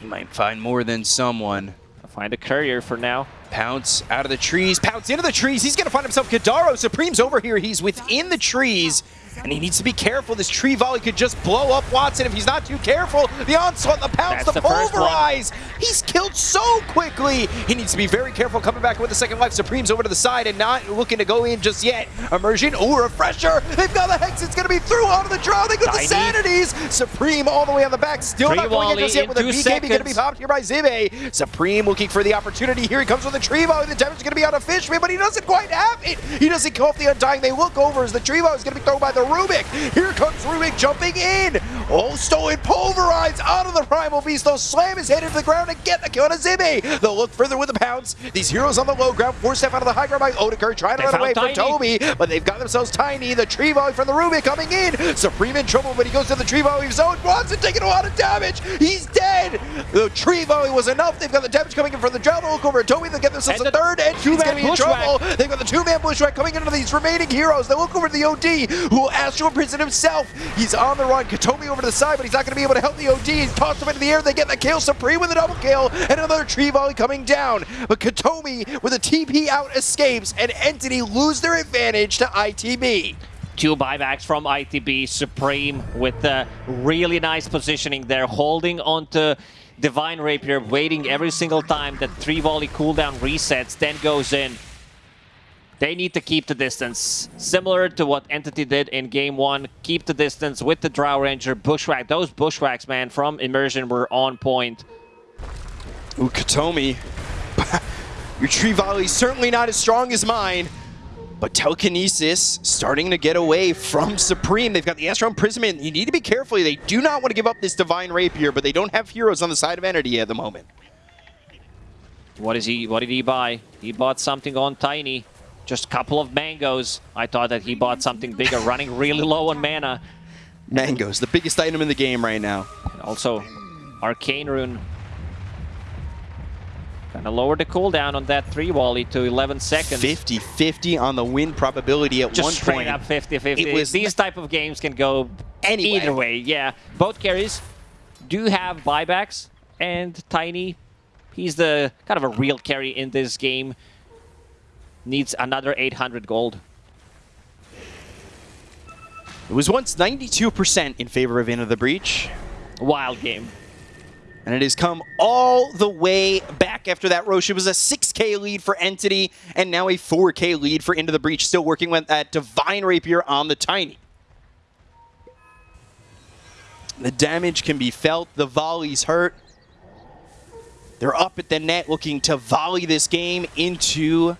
He might find more than someone. Find a courier for now. Pounce out of the trees, pounce into the trees. He's going to find himself Kadaro. Supreme's over here. He's within the trees, and he needs to be careful. This tree volley could just blow up Watson if he's not too careful. The onslaught, the pounce, the, the pulverize. He's killed so quickly. He needs to be very careful coming back with the second life. Supreme's over to the side and not looking to go in just yet. Immersion, ooh, refresher. They've got the Hex. It's going to be through onto the Drow. They got the. Sanities. Supreme all the way on the back. Still Free not going in just yet in with a BKB going to be popped here by Zibe. Supreme looking for the opportunity. Here he comes with the tree volley. The damage is going to be on a Fishman, but he doesn't quite have it. He doesn't kill off the Undying. They look over as the tree volley is going to be thrown by the Rubik. Here comes Rubik jumping in. Oh, stolen pulverize of the Primal Beast. They'll slam his head into the ground and get the kill on Zimmy. They'll look further with the pounce. These heroes on the low ground, Force Staff out of the high ground by Odeker, trying to They run away found from Toby, but they've got themselves Tiny. The tree volley from the Rubik coming in. Supreme in trouble, but he goes to the tree volley zone. Watson taking a lot of damage. He's dead. The tree volley was enough. They've got the damage coming in from the Drow. They'll look over at Toby. They'll get themselves And a the third, and he's going to be in trouble. They've got the two-man bushwhack coming into these remaining heroes. They look over to the OD, who will Astral Prison himself. He's on the run. Katomi over to the side, but he's not going to be able to help the OD. He's tossed him into the air. They get the kill. Supreme with a double kill, and another tree volley coming down. But Katomi with a TP out escapes, and Entity lose their advantage to ITB. Two buybacks from ITB Supreme with uh, really nice positioning there, holding onto Divine Rapier, waiting every single time that tree volley cooldown resets, then goes in. They need to keep the distance, similar to what Entity did in game one. Keep the distance with the Drow Ranger, Bushwhack. Those Bushwhacks, man, from Immersion were on point. Ooh, Katomi. Your tree volley's certainly not as strong as mine. But Telekinesis starting to get away from Supreme. They've got the Astral Imprisonment. You need to be careful. They do not want to give up this Divine Rapier, but they don't have heroes on the side of Entity at the moment. What is he? What did he buy? He bought something on Tiny. Just a couple of mangoes. I thought that he bought something bigger, running really low on mana. Mangoes, the biggest item in the game right now. And also, Arcane Rune. Kind of lower the cooldown on that 3 volley to 11 seconds. 50-50 on the win probability at Just one straight point. up 50-50. These type of games can go Anyway. either way. Yeah, both carries do have buybacks, and Tiny, he's the kind of a real carry in this game. Needs another 800 gold. It was once 92% in favor of Into the Breach. Wild game. And it has come all the way back after that Rosh. It was a 6k lead for Entity, and now a 4k lead for Into the Breach, still working with that Divine Rapier on the Tiny. The damage can be felt, the volleys hurt. They're up at the net looking to volley this game into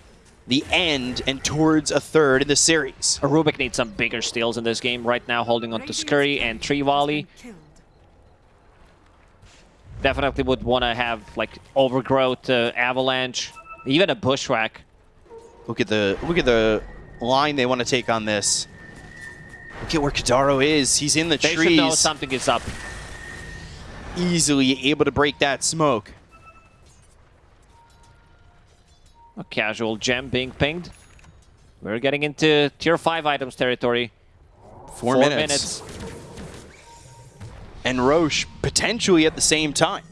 the end and towards a third in the series. Rubik needs some bigger steals in this game right now, holding on to Scurry and Tree Volley. Definitely would want to have like Overgrowth, uh, Avalanche, even a Bushwhack. Look at the look at the line they want to take on this. Look at where Kadaro is. He's in the They should know something is up. Easily able to break that smoke. A casual gem being pinged. We're getting into tier 5 items territory. Four, minutes. And Rosh potentially at the same time.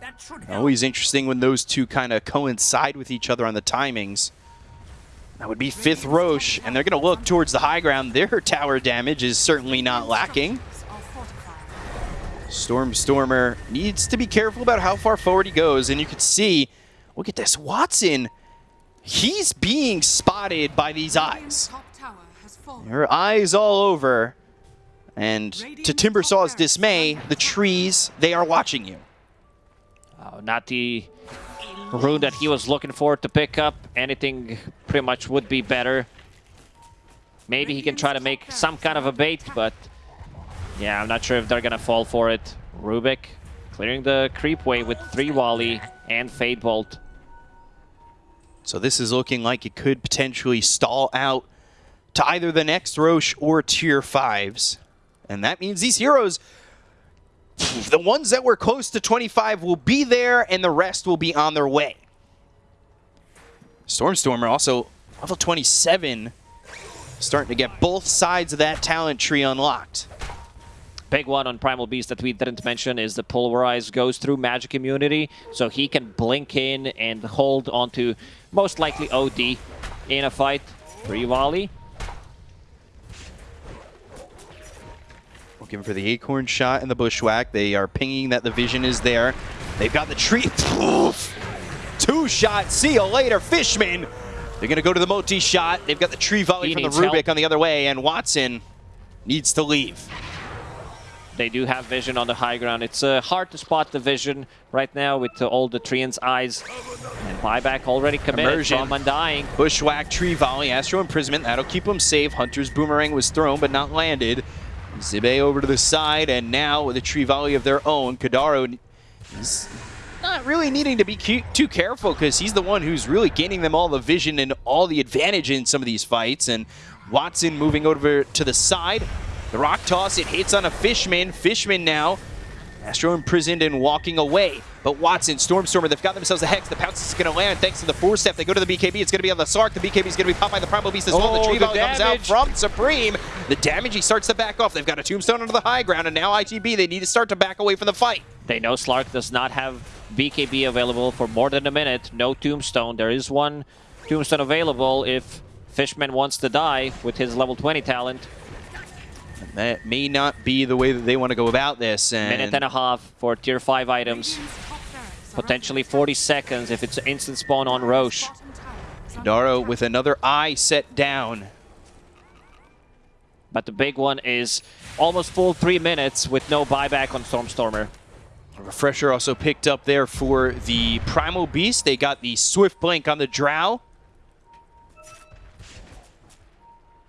That should help. Always interesting when those two kind of coincide with each other on the timings. That would be fifth Rosh, and they're going to look towards the high ground. Their tower damage is certainly not lacking. Structures. Stormstormer needs to be careful about how far forward he goes, and you can see, look at this, Watson, he's being spotted by these eyes. Top tower. Her eyes all over, and to Timbersaw's dismay, the trees, they are watching you. Uh, not the rune that he was looking for to pick up. Anything pretty much would be better. Maybe he can try to make some kind of a bait, but yeah, I'm not sure if they're gonna fall for it. Rubik clearing the creep way with tree volley and Fade Bolt. So this is looking like it could potentially stall out to either the next Rosh or Tier 5s. And that means these heroes, the ones that were close to 25 will be there and the rest will be on their way. Stormstormer also level 27, starting to get both sides of that talent tree unlocked. Big one on Primal Beast that we didn't mention is the Pulverize goes through magic immunity, so he can blink in and hold onto most likely OD in a fight. Tree volley. Looking for the acorn shot and the bushwhack. They are pinging that the vision is there. They've got the tree. Two shot. See you later, Fishman. They're going to go to the multi shot. They've got the tree volley He from the Rubik help. on the other way, and Watson needs to leave. They do have vision on the high ground. It's uh, hard to spot the vision right now with uh, all the Treant's eyes. And buyback already committed Immersion. from Undying. Bushwhack, tree volley, Astral Imprisonment. That'll keep him safe. Hunter's Boomerang was thrown but not landed. Zibe over to the side, and now with a tree volley of their own, Kadaro is not really needing to be too careful because he's the one who's really gaining them all the vision and all the advantage in some of these fights. And Watson moving over to the side. The rock toss, it hits on a Fishman. Fishman now, Astro imprisoned and walking away. But Watson, Stormstormer, they've got themselves a Hex. The Pounce is going to land thanks to the Force Staff. They go to the BKB. It's going to be on the Slark. The BKB is going to be popped by the Primal Beast as well. The Oh, tree the volley comes out from Supreme. The damage, he starts to back off. They've got a Tombstone under the high ground, and now ITB, they need to start to back away from the fight. They know Slark does not have BKB available for more than a minute. No Tombstone. There is one Tombstone available if Fishman wants to die with his level 20 talent. That may not be the way that they want to go about this. And Minute and a half for tier 5 items. Radiant's top barracks are Potentially 40 seconds if it's an instant spawn on Rosh. attack. Bottom tower is under Daro with another eye set down. But the big one is almost full 3 minutes with no buyback on Stormstormer. A refresher also picked up there for the Primal Beast. They got the Swift Blink on the Drow.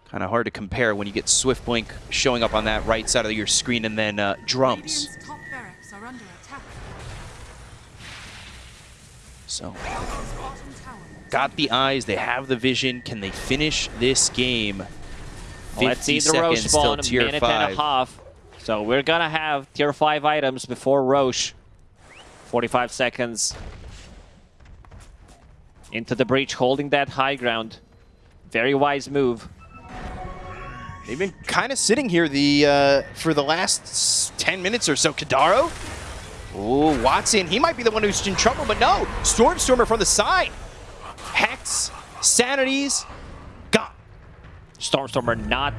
Kind of hard to compare when you get Swift Blink showing up on that right side of your screen and then uh, drums. Radiant's top barracks are under attack. So Radiant's bottom tower is got the eyes, they have the vision. Can they finish this game? Let's see 50 the Rosh seconds till spawn, tier minute five. and a half. So we're gonna have tier 5 items before Rosh. 45 seconds. Into the breach, holding that high ground. Very wise move. They've been kind of sitting here the uh, for the last 10 minutes or so. Kadaro? Oh, Watson. He might be the one who's in trouble, but no. Stormstormer from the side. Hex, Sanity's, gone. Stormstormer not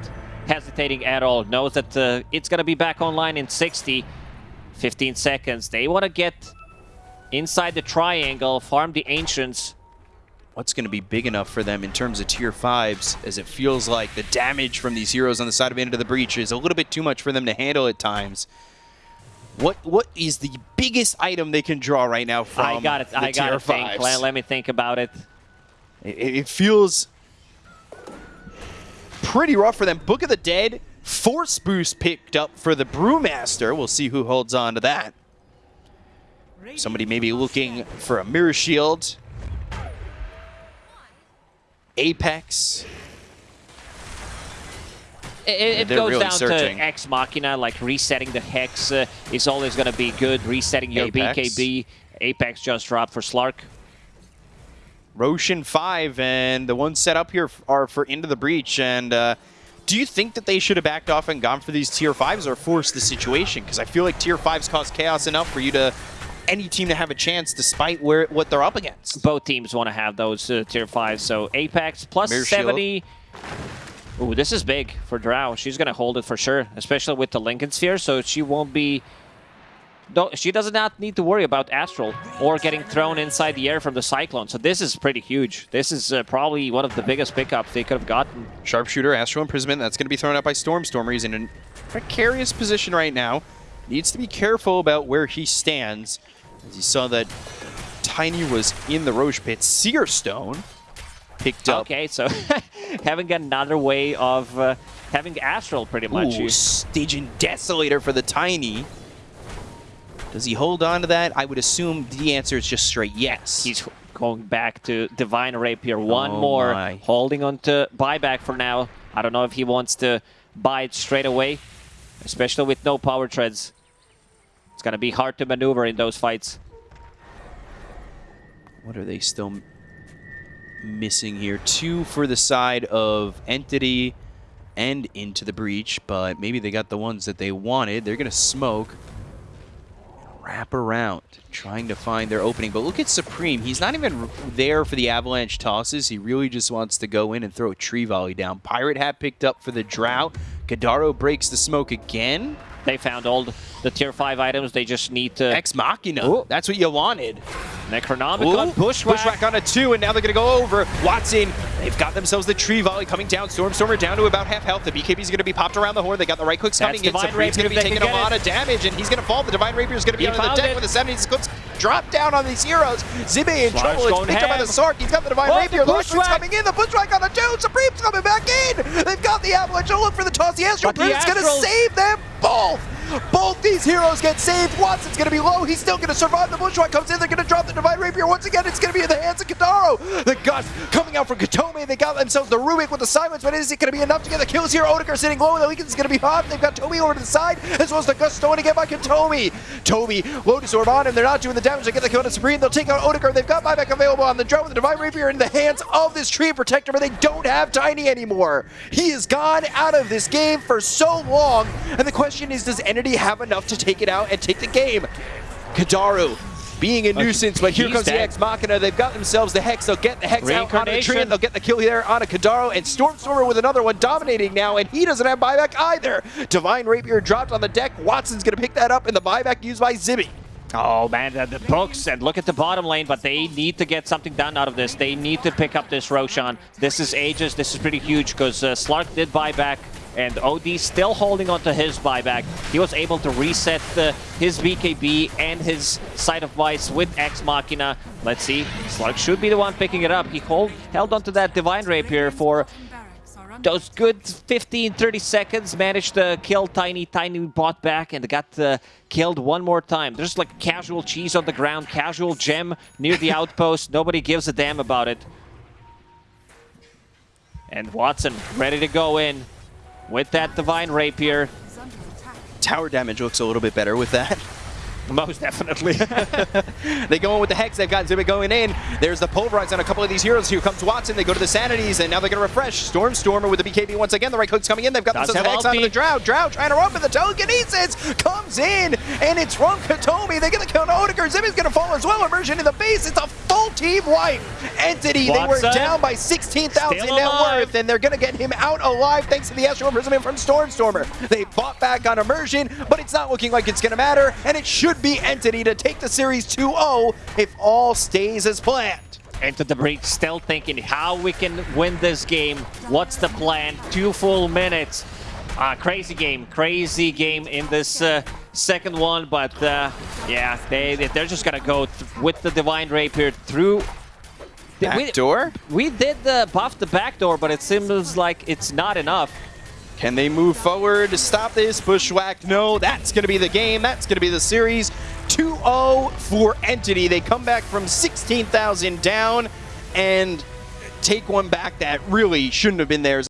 hesitating at all. Knows that uh, it's going to be back online in 60, 15 seconds. They want to get inside the triangle, farm the Ancients. What's going to be big enough for them in terms of tier 5s, as it feels like the damage from these heroes on the side of Into the Breach is a little bit too much for them to handle at times. What What is the biggest item they can draw right now from I got it. I got tier to think. 5s? Let, let me think about it. It, it feels pretty rough for them. Book of the Dead, Force Boost picked up for the Brewmaster. We'll see who holds on to that. Somebody maybe looking for a Mirror Shield. Apex. It, it goes really down searching. to Ex Machina, like resetting the Hex uh, is always going to be good. Resetting your Apex. BKB. Apex just dropped for Slark. Roshan 5, and the ones set up here are for Into the Breach. And uh, do you think that they should have backed off and gone for these tier 5s or forced the situation? Because I feel like tier 5s cause chaos enough for you to any team to have a chance despite where what they're up against. Both teams want to have those uh, tier 5s. So Apex plus Mirror Shield. 70. Ooh, this is big for Drow. She's going to hold it for sure, especially with the Linken's Sphere, so she won't be... she does not need to worry about Astral or getting thrown inside the air from the Cyclone. So this is pretty huge. This is uh, probably one of the biggest pickups they could have gotten. Sharpshooter, Astral Imprisonment, that's going to be thrown out by Stormstormer. He's in a precarious position right now. Needs to be careful about where he stands. As you saw that Tiny was in the Rosh Pit. Seer Stone picked up. Okay, so having another way of uh, having Astral pretty much. Ooh, Stygian Desolator for the Tiny. Does he hold on to that? I would assume the answer is just straight yes. He's going back to Divine Rapier. One Oh more. my. Holding on to buyback for now. I don't know if he wants to buy it straight away, especially with no power treads. It's going to be hard to maneuver in those fights. What are they still missing here? Two for the side of Entity and Into the Breach, but maybe they got the ones that they wanted. They're going to smoke. Wrap around, trying to find their opening. But look at Supreme. He's not even there for the avalanche tosses. He really just wants to go in and throw a tree volley down. Pirate Hat picked up for the Drow. Gadaro breaks the smoke again. They found all the, the tier 5 items. They just need to... Ex Machina. Ooh. That's what you wanted. Necronomicon, Ooh, Bushwhack. Bushwhack on a two, and now they're going to go over. Watson, they've got themselves the tree volley coming down. Stormstormer down to about half health. The BKB's going to be popped around the horn. They got the right clicks That's coming in. Supreme's going to be Rapier if they taking a lot it. of damage, and he's going to fall. The Divine Rapier is going to be He the deck it. with the 70 clips. Drop down on these heroes. Zibe in Slark's trouble. It's picked up by the ham. Sark. He's got the Divine Oh, the Rapier. Large Bushwhack. coming in. The Bushwhack on a two. Supreme's coming back in. They've got the Avalanche. Oh, look for the toss. The Astral Brute's going to save them both. Both these heroes get saved. Watson's going to be low. He's still going to survive. The Bushwhack comes in. They're going to drop the Divine Rapier. Once again, it's going to be in the hands of Kadaro. The Gust coming out from Katome. They got themselves the Rubik with the silence, but is it going to be enough to get the kills here? Odegaard sitting low. The Legion is going to be hot. They've got Toby over to the side, as well as the Gust stolen again by Katome. Toby, Lotus Orb on him. They're not doing the damage. They get the kill on Supreme. They'll take out Odegaard. They've got buyback available on the drone with the Divine Rapier in the hands of this Treant Protector, but they don't have Tiny anymore. He is gone out of this game for so long, and the question is, does Have enough to take it out and take the game? Kadaru being a nuisance, but here comes the dead. Ex Machina. They've got themselves the Hex. They'll get the Hex out on a they'll get the kill there on a Kadaro, and Stormstormer with another one dominating now, and he doesn't have buyback either. Divine Rapier dropped on the deck. Watson's going to pick that up, and the buyback used by Zibby. Oh man, the, the books and look at the bottom lane, but they need to get something done out of this. They need to pick up this Roshan. This is ages. This is pretty huge because uh, Slark did buyback and OD still holding on to his buyback. He was able to reset uh, his BKB and his Sight of Vice with Ex Machina. Let's see. Slug should be the one picking it up. He hold, held onto that Divine Rapier for those good 15 30 seconds managed to kill tiny tiny bot back and got uh, killed one more time there's like casual cheese on the ground casual gem near the outpost nobody gives a damn about it and watson ready to go in with that divine rapier. Tower damage looks a little bit better with that. Most definitely They go in with the Hex. They've got Zibit going in. There's the Pulverize on a couple of these heroes. Here comes Watson. They go to the Sanity's, and now they're going to refresh. Stormstormer with the BKB once again. The right click's coming in. They've got Does the Hex onto the. Drow. Drow trying to run, but the Telekinesis comes in, and it's from Katomi. They get the kill on Odegaard. Zibit's going to fall as well. Immersion in the base. It's a full team wipe. Entity, they were down by 16,000 net worth, and they're going to get him out alive thanks to the Astral Imprisonment from Stormstormer. They fought back on Immersion, but it's not looking like it's going to matter, and it should be Entity to take the series 2-0 if all stays as planned. into the breach still thinking how we can win this game. What's the plan? Two full minutes. Uh, crazy game. Crazy game in this uh, second one but uh, yeah they they're just gonna go th- with the divine rapier through. We, Backdoor? we did uh, buff the back door but it seems like it's not enough Can they move forward to stop this? Bushwhack, no. That's going to be the game. That's going to be the series. 2-0 for Entity. They come back from 16,000 down and take one back that really shouldn't have been theirs.